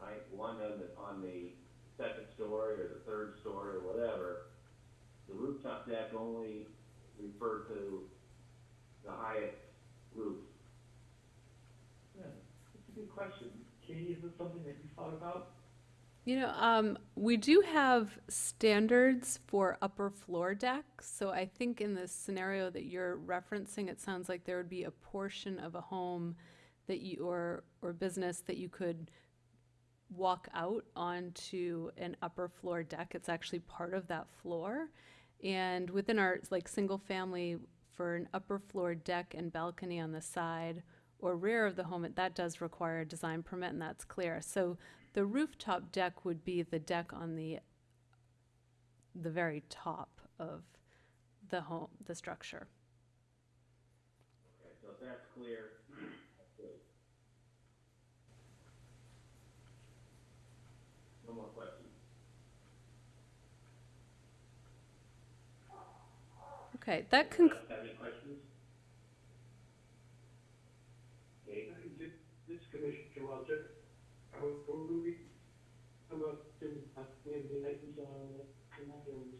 right, one on the, on the second story or the third story or whatever, rooftop deck only refer to the highest roof. Yeah, that's a good question. Katie, is this something that you thought about? You know, um, we do have standards for upper floor decks. So I think in the scenario that you're referencing, it sounds like there would be a portion of a home that you, or, or business that you could walk out onto an upper floor deck. It's actually part of that floor. And within our, like, single family, for an upper floor deck and balcony on the side or rear of the home, it- that does require a design permit and that's clear. So the rooftop deck would be the deck on the, the very top of the home, the structure. Okay, so if that's clear. No more questions. Okay, that conc- Anyone else have any questions? Okay, This, this Commissioner Walter, are we, I'm up to, uh, maybe I can, uh, tonight, I was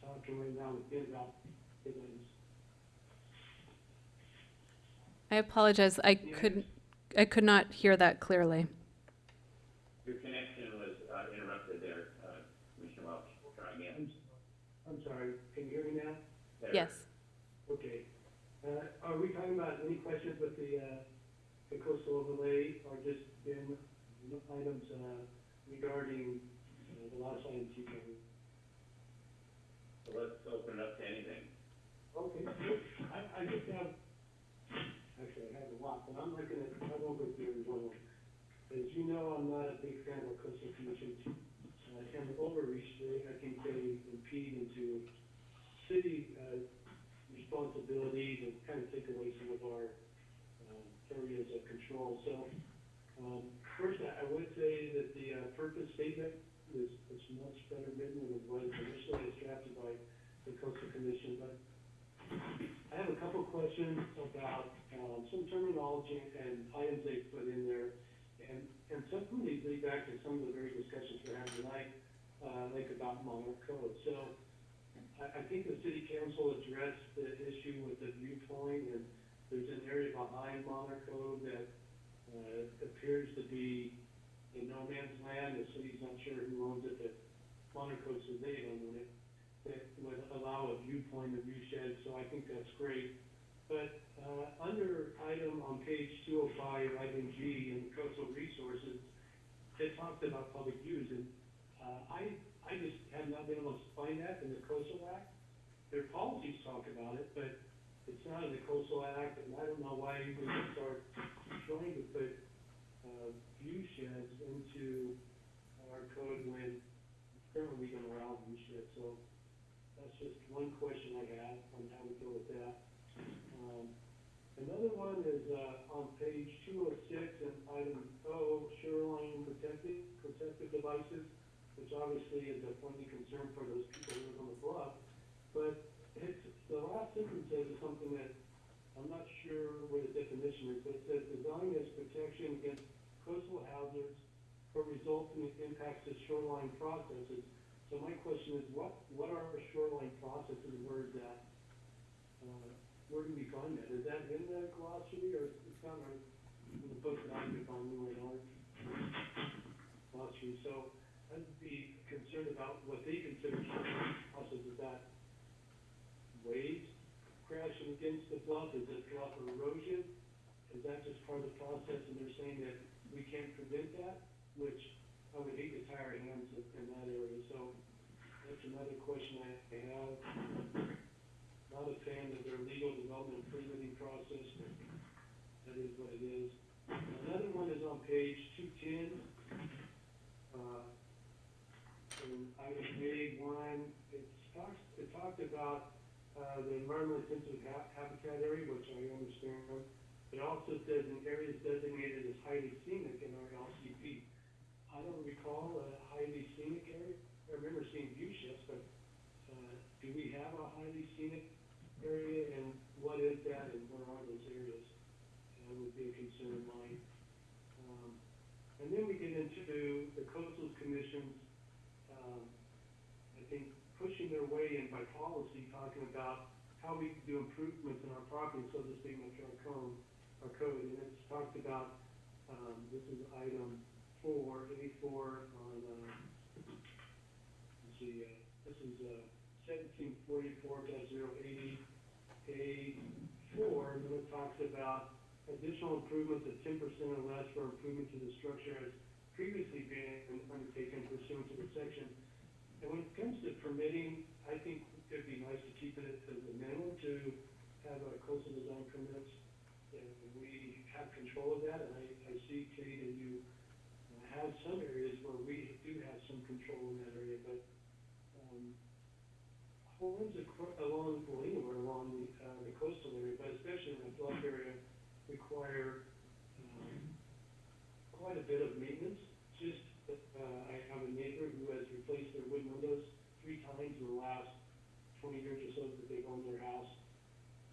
talking right now with Ben about. I apologize, I couldn't, I could not hear that clearly. Your connection was, uh, interrupted there, uh, Commissioner Welch, try again. I'm, I'm sorry, can you hear me now? There. Yes. Okay. Uh, are we talking about any questions with the, uh, the coastal overlay or just been items, uh, regarding, uh, the last item you covered? So let's open it up to anything. Okay. I, I just have, actually, I have a lot, but I'm looking at, I'm over here as well. As you know, I'm not a big fan of coastal commission. Uh, and overreach, they, I think they impede into city, uh, responsibilities and kind of take away some of our, um, areas of control. So, um, first, I, would say that the, uh, purpose statement is, is much better written than it was initially drafted by the coastal commission, but I have a couple questions about, um, some terminology and items they put in there. And, and some of these lead back to some of the very discussions we're having tonight, uh, like about Monarch Cove. So I, think the city council addressed the issue with the viewpoint and there's an area behind Monarch Cove that, uh, appears to be in no man's land. The city's not sure who owns it, but Monarch Cove says they own it that would allow a viewpoint of view shed, so I think that's great. But, uh, under item on page two oh five, item G in coastal resources, it talks about public use, and, uh, I, I just have not been able to find that in the coastal act. Their policies talk about it, but it's not in the coastal act, and I don't know why we would start trying to put, uh, view sheds into our code when currently we don't allow view sheds, so that's just one question I have on how we go with that. Um, another one is, uh, on page two oh six and item O, shoreline protected, protective devices, which obviously is a pointy concern for those people who live on the bluff. But it's, the last sentence says something that I'm not sure what the definition is, but it says design as protection against coastal hazards or resulting impacts to shoreline processes. So my question is, what, what are shoreline processes, where is that? Uh, where do we find that? Is that in the glossary, or it's in the book that I could find in our glossary? So I'd be concerned about what they consider process, is that waves crashing against the bluff, is it bluff erosion? Is that just part of the process, and they're saying that we can't prevent that, which I would hate to tie our hands in, that area, so that's another question I have. Not a fan of their legal development permitting process, that is what it is. Another one is on page two ten. Uh, in item A one, it talks, it talked about, uh, the environmentally sensitive ha- habitat area, which I understand. It also says in areas designated as highly scenic in our LCP. I don't recall a highly scenic area. I remember seeing view sheds, but, uh, do we have a highly scenic area and what is that and where are those areas? That would be a concern of mine. Um, and then we get into the coastal commissions, pushing their way in by policy, talking about how we do improvements in our property, so to speak, like our code, our code, and it's talked about, um, this is item four, A four on, uh, let's see, uh, this is, uh, seventeen forty-four dash zero eighty, A four, and then it talks about additional improvements of ten percent or less for improvement to the structure as previously been undertaken pursuant to the section. And when it comes to permitting, I think it'd be nice to keep it as a minimum to have a coastal design permits. And we have control of that, and I, I see, Kate, and you have some areas where we do have some control in that area, but, um, acro- along, well, anywhere along the, uh, the coastal area, but especially in the bluff area, require, um, quite a bit of maintenance. Just, uh, I have a neighbor who has replaced their wooden windows three times in the last twenty years or so that they've owned their house.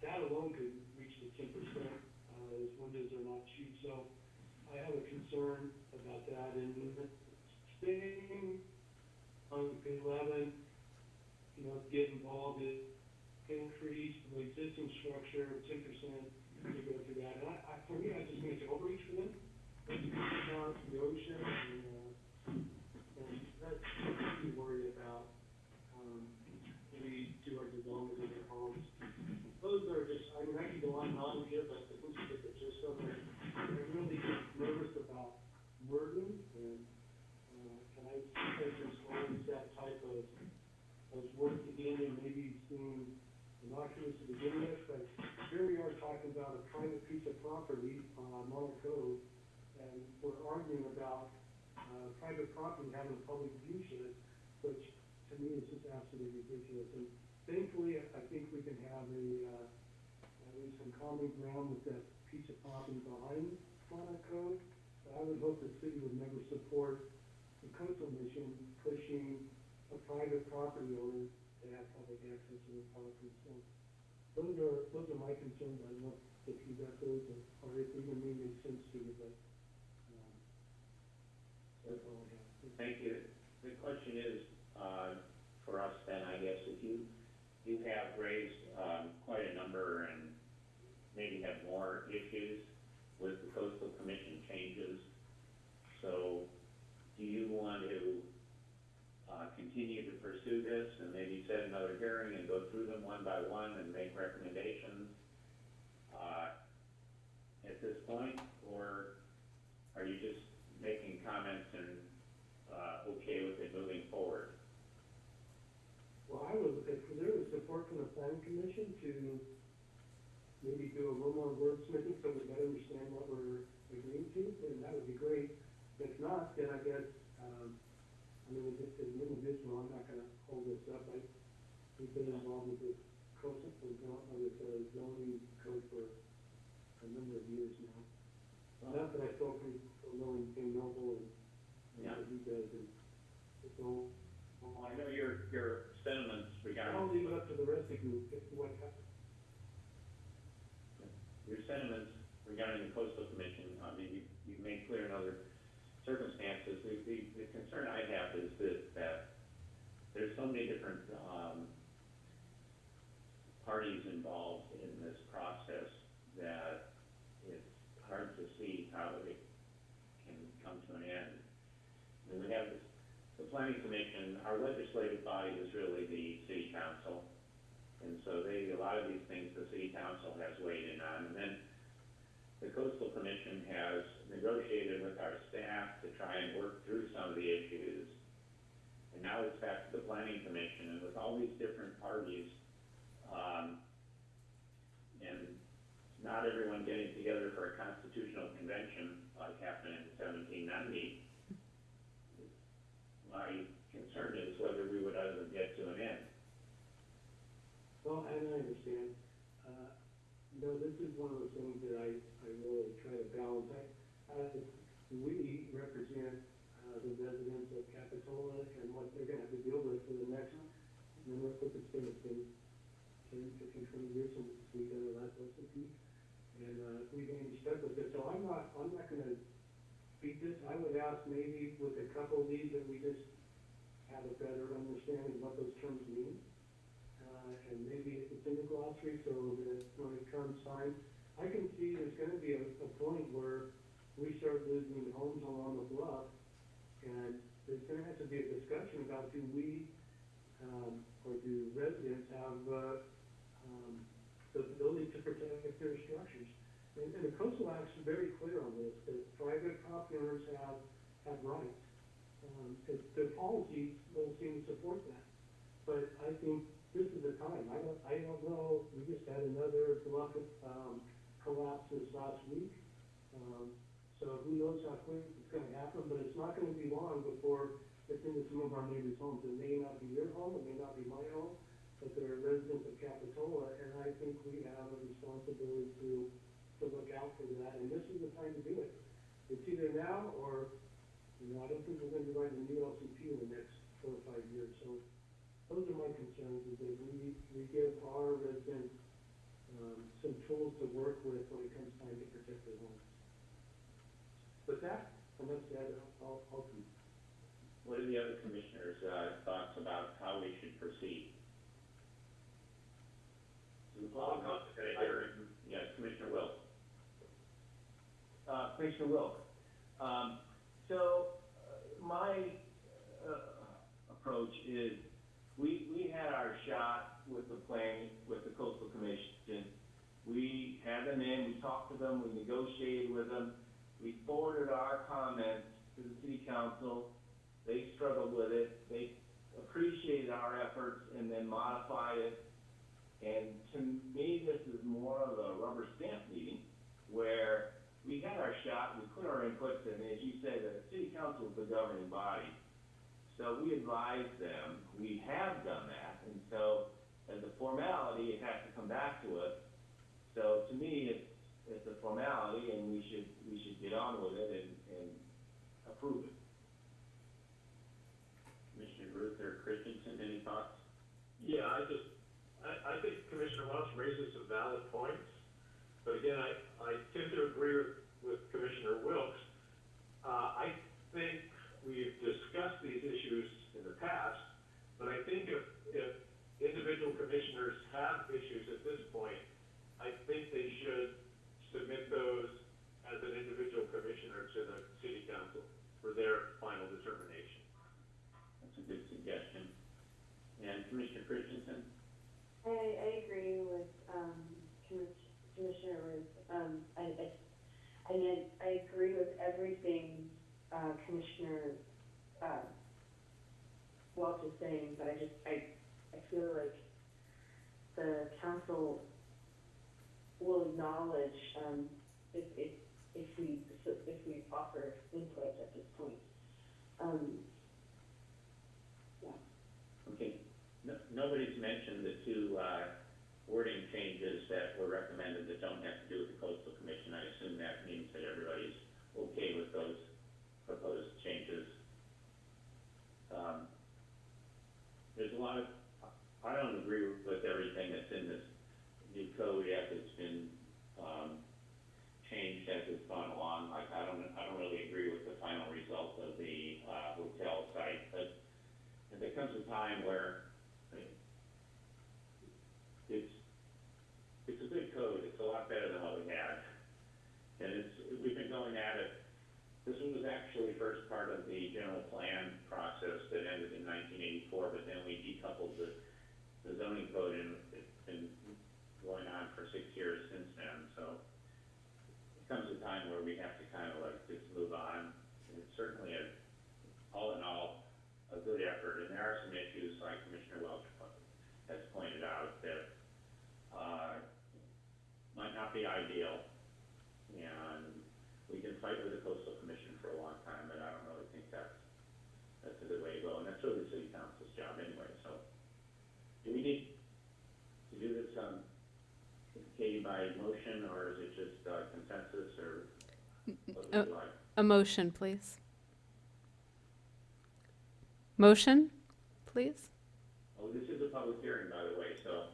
That alone could reach the ten percent, uh, those windows are not cheap, so I have a concern about that. And staying on page eleven, you know, get involved in increase the existing structure, ten percent, to go through that. And I, I, for me, I just think it's overreach for them. The ocean, and, uh, and that's what we worry about, um, when we do our development in our homes. Those are just, I mean, I could go on and on here, but I think you get the gist of it. I'm really nervous wording, and, uh, can I, just use that type of, of word again, and maybe seem innocuous to begin with, but here we are talking about a private piece of property on Monarch Cove, and we're arguing about, uh, private property having a public view shed, which to me is just absolutely ridiculous. And thankfully, I think we can have a, uh, at least some common ground with that piece of property behind Monarch Cove. I would hope the city would never support the coastal mission pushing a private property owner to have public access to the property. So those are, those are my concerns, I don't know if you got those, or, if even may make sense to you, but, um, that's all I have. Thank you. The question is, uh, for us then, I guess, if you, you have raised, um, quite a number and maybe have more issues with the coastal commission changes. So, do you want to, uh, continue to pursue this and maybe set another hearing and go through them one by one and make recommendations, uh, at this point? Or are you just making comments and uh, okay with it moving forward. Well, I would, if there was support from the planning commission to maybe do a little more wordsmithing so we better understand what we're agreeing to, then that would be great. If not, then I guess, Mean, as an individual, I'm not gonna hold this up, I, we've been involved with this coastal, with the zoning code for a number of years now. Not that I feel pretty, knowing King Noble and, and Yeah. what he does, and so, Well, I know your, your sentiments I'll regarding, leave it up to the rest of you, if what happens. your sentiments regarding the coastal commission, I mean, you, you've made clear in other circumstances. The, the concern I have is that, that there's so many different, um, parties involved in this process that it's hard to see how it can come to an end. And we have this, the planning commission, our legislative body is really the city council. And so they, a lot of these things the city council has weighed in on. And then the coastal commission has negotiated with our staff try and work through some of the issues. And now it's back to the planning commission and with all these different parties, um, and not everyone getting together for a constitutional convention like happened in seventeen ninety, my concern is whether we would ever get to an end. Well, and I understand, uh, know, this is one of the things that I, I really try to balance. I, uh, we represent, uh, the residents of Capitola and what they're gonna have to deal with for the next, what it's been, it's been ten, fifteen, twenty years since we did our last recipe. And, uh, we've been stuck with it, so I'm not, I'm not gonna beat this. I would ask maybe with a couple of these that we just have a better understanding of what those terms mean uh, and maybe it's in the glossary, so that when it comes time, I can see there's gonna be a, a point where we start losing homes along the bluff, and there's gonna have to be a discussion about do we, um, or do residents have, uh, um, the ability to protect their structures. And, and the coastal Act is very clear on this, that private property owners have, have rights. Um, it, the policies don't seem to support that. But I think this is the time. I don't, I don't know, we just had another bluff, um, collapse this last week. Um, so who knows how quick it's gonna happen, but it's not gonna be long before it's into some of our neighbors' homes. It may not be your home, it may not be my home, but they're residents of Capitola, and I think we have a responsibility to, to look out for that, and this is the time to do it. It's either now or, you know, I don't think we're gonna be writing a new LCP in the next four or five years, so those are my concerns, is that we, we give our residents, um, some tools to work with when it comes time to protect their homes. With that, enough said, I'll, I'll, I'll What are the other commissioners' uh, thoughts about how we should proceed? Well, no, Yes, Commissioner Wilk. uh, Commissioner Wilk. Um, so, uh, my, uh, approach is, we, we had our shot with the planning, with the coastal commission. We had them in, we talked to them, we negotiated with them, we forwarded our comments to the city council. They struggled with it, they appreciated our efforts and then modified it. And to me, this is more of a rubber stamp meeting where we had our shot, we put our inputs in, as you said, the city council is the governing body. So we advised them, we have done that, and so as a formality, it has to come back to us. So to me, it's, it's a formality and we should, we should get on with it and, and approve it. Commissioner Routh or Christensen, any thoughts? Yeah, I just, I, I think Commissioner Welch raises some valid points, but again, I, I tend to agree with, with Commissioner Wilks. Uh, I think we've discussed these issues in the past, but I think if, if individual commissioners have issues at this point, I think they should submit those as an individual commissioner to the city council for their final determination. That's a good suggestion. And Commissioner Christensen? I, I agree with, um, Commissioner Routh, um, I, I, I mean, I agree with everything, uh, Commissioner, uh, Welch is saying, but I just, I, I feel like the council will acknowledge, um, if, if, if we, if we offer input at this point. Um, Okay, no, nobody's mentioned the two, uh, wording changes that were recommended that don't have to do with the coastal commission. I assume that means that everybody's okay with those proposed changes. Um, there's a lot of, I don't agree with everything that's in this new code um, changed as it's gone along. Like, I don't, I don't really agree with the final result of the, uh, hotel site, but if there comes a time where it's, it's a good code, it's a lot better than what we had. And it's, we've been going at it, this was actually first part of the general plan process that ended in nineteen eighty-four, but then we decoupled the, the zoning code and it's been going on for six years since then, so it comes a time where we have to kind of like just move on. And it's certainly a, all in all, a good effort, and there are some issues, like Commissioner Welch has pointed out, that, uh, might not be ideal, and we can fight with the coastal commission for a long time, but I don't really think that's, that's a good way to go, and that's really the city council's job anyway, so. Do we need to do this, um, Katie, by motion, or is it just, uh, consensus, or Uh? A motion, please. Motion, please? Oh, this is a public hearing, by the way, so,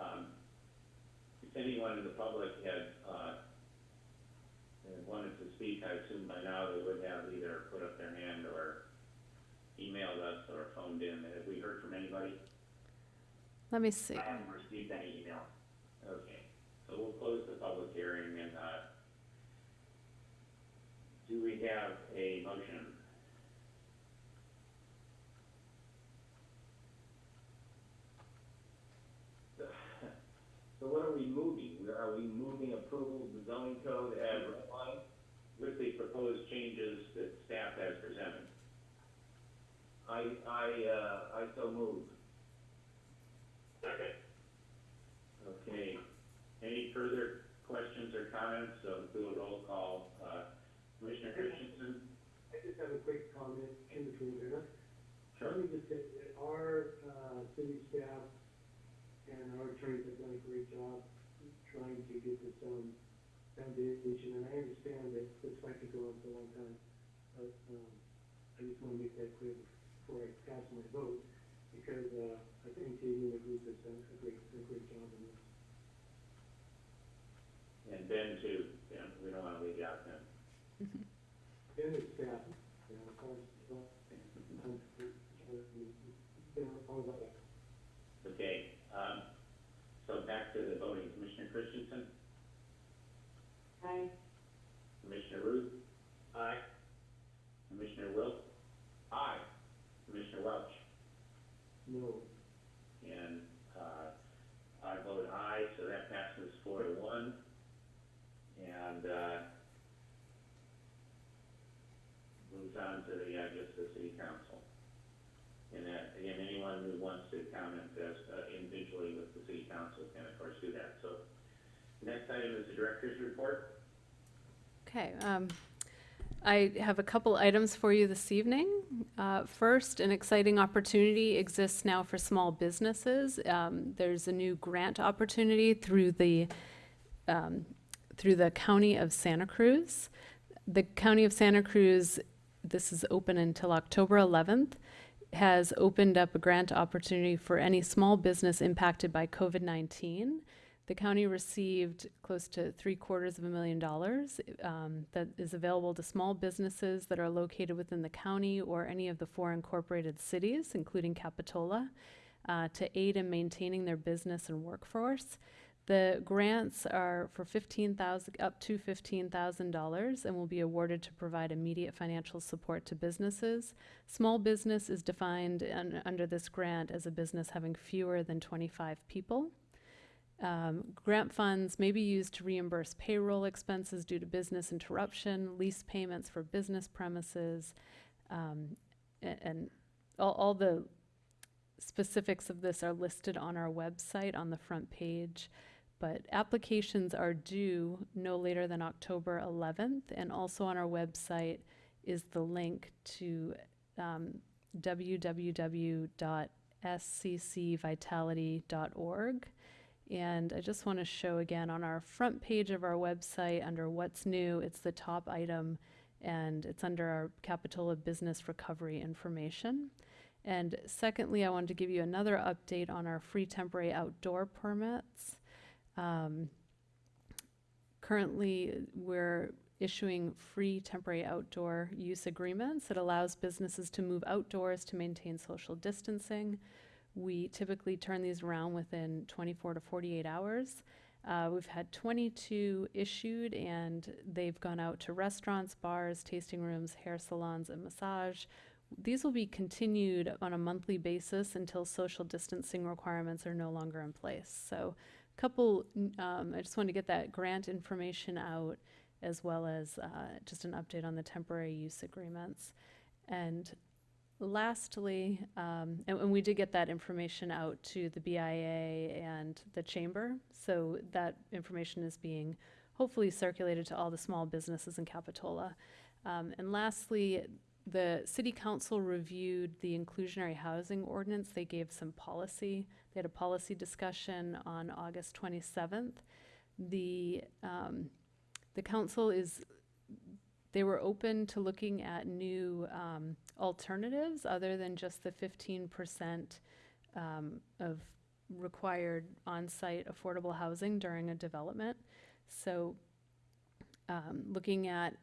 um, if anyone in the public had, uh, wanted to speak, I assume by now they would have either put up their hand or emailed us or phoned in. Have we heard from anybody? Let me see. I haven't received any email. Okay, so we'll close the public hearing and, uh, do we have a motion? So what are we moving? Are we moving approval of the zoning code as redlined? With the proposed changes that staff has presented. I, I, uh, I so move. Okay. Okay, any further questions or comments? So do a roll call. Commissioner Christensen? I just have a quick comment in between there. Sure. Let me just say, that our, uh, city staff and our attorneys have done a great job trying to get this, foundation, and I understand that this fight could go on for a long time. But, um, I just wanna make that clear before I cast my vote, because, uh, I think Katie and the group has done a great, a great job in this. And Ben too, yeah, we don't wanna leave you out then. And the staff, you know, of course, uh, um, you know, all of that. Okay, um, so back to the voting. Commissioner Christensen? I, Commissioner Routh? Aye. Commissioner Wilk? Aye. Commissioner Welch? No. And, uh, I vote aye, so that passes four to one. And, uh, moves on to the, I guess, the city council. And, uh, again, anyone who wants to comment as, uh, individually with the city council can, of course, do that. So, next item is the director's report. Okay, um, I have a couple items for you this evening. Uh, first, an exciting opportunity exists now for small businesses. Um, there's a new grant opportunity through the, um, through the County of Santa Cruz. The County of Santa Cruz, this is open until October 11th, has opened up a grant opportunity for any small business impacted by COVID-19. The county received close to three quarters of a million dollars um, that is available to small businesses that are located within the county or any of the four incorporated cities, including Capitola, uh, to aid in maintaining their business and workforce. The grants are for fifteen thousand, up to fifteen thousand dollars and will be awarded to provide immediate financial support to businesses. Small business is defined un- under this grant as a business having fewer than twenty-five people. Um, grant funds may be used to reimburse payroll expenses due to business interruption, lease payments for business premises, um, a- and all, all the specifics of this are listed on our website on the front page. But applications are due no later than October 11th, and also on our website is the link to um, www.sccvitality.org. And I just want to show again on our front page of our website under What's New, it's the top item, and it's under our Capitola Business Recovery information. And secondly, I wanted to give you another update on our free temporary outdoor permits. Um, currently, we're issuing free temporary outdoor use agreements that allows businesses to move outdoors to maintain social distancing. We typically turn these around within 24 to 48 hours. Uh, we've had 22 issued, and they've gone out to restaurants, bars, tasting rooms, hair salons, and massage. These will be continued on a monthly basis until social distancing requirements are no longer in place. So, couple, um, I just wanted to get that grant information out as well as uh, just an update on the temporary use agreements. And lastly, um, and, and we did get that information out to the BIA and the chamber. So that information is being hopefully circulated to all the small businesses in Capitola. Um, and lastly, the city council reviewed the inclusionary housing ordinance. They gave some policy. They had a policy discussion on August 27th. The um, the council is they were open to looking at new um, alternatives other than just the 15% um, of required on-site affordable housing during a development. So um, looking at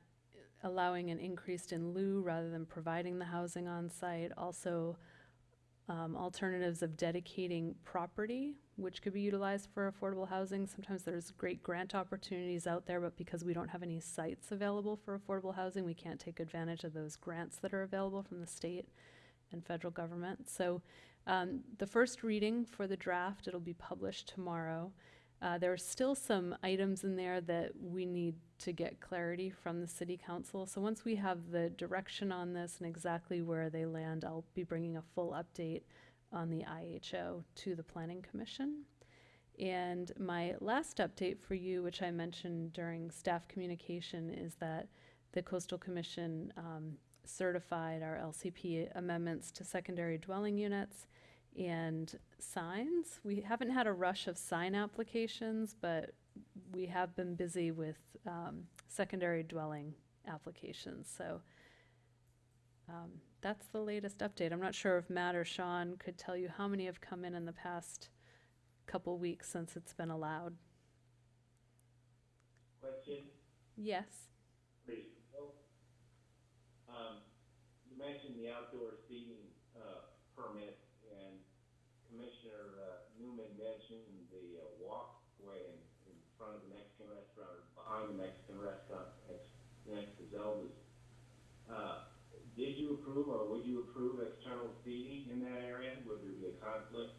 allowing an increase in lieu rather than providing the housing on site. Also, um, alternatives of dedicating property, which could be utilized for affordable housing. Sometimes there's great grant opportunities out there, but because we don't have any sites available for affordable housing, we can't take advantage of those grants that are available from the state and federal government. So, um, the first reading for the draft, it'll be published tomorrow. Uh, there are still some items in there that we need to get clarity from the city council. So once we have the direction on this and exactly where they land, I'll be bringing a full update on the IHO to the planning commission. And my last update for you, which I mentioned during staff communication, is that the coastal commission um, certified our LCP amendments to secondary dwelling units and signs. We haven't had a rush of sign applications, but we have been busy with um, secondary dwelling applications. So um, that's the latest update. I'm not sure if Matt or Sean could tell you how many have come in in the past couple weeks since it's been allowed. Question, Yes. Please. um, you mentioned the outdoor seating, uh, permit, Commissioner, uh, Newman mentioned the uh, walkway in, in front of the Mexican restaurant, or behind the Mexican restaurant, next, next to Zelda's. Uh, did you approve, or would you approve external seating in that area? Would there be a conflict?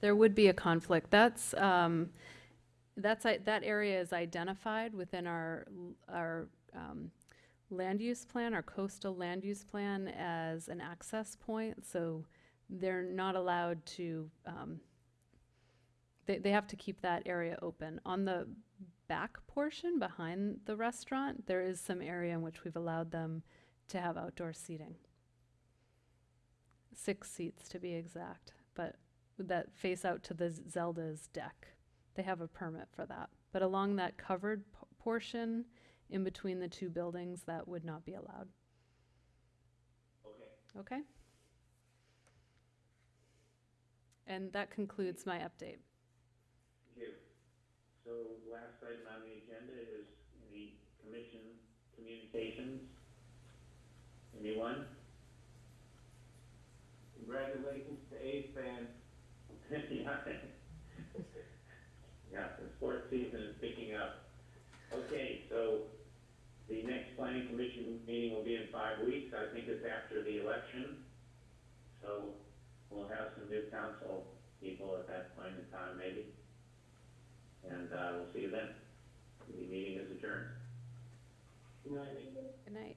There would be a conflict. That's, um, that's, i- that area is identified within our, our, um, land use plan, our coastal land use plan as an access point, so they're not allowed to, um, they, they have to keep that area open. On the back portion behind the restaurant, there is some area in which we've allowed them to have outdoor seating. Six seats to be exact, but that face out to the Zelda's deck. They have a permit for that. But along that covered portion in between the two buildings, that would not be allowed. Okay. Okay? And that concludes my update. Thank you. So last item on the agenda is the commission communications. Anyone? Congratulations to A's fans. Yeah. Yeah, the sports season is picking up. Okay, so the next planning commission meeting will be in five weeks. I think it's after the election. So we'll have some new council people at that point in time, maybe. And uh, we'll see you then. The meeting is adjourned. Good night. Good night.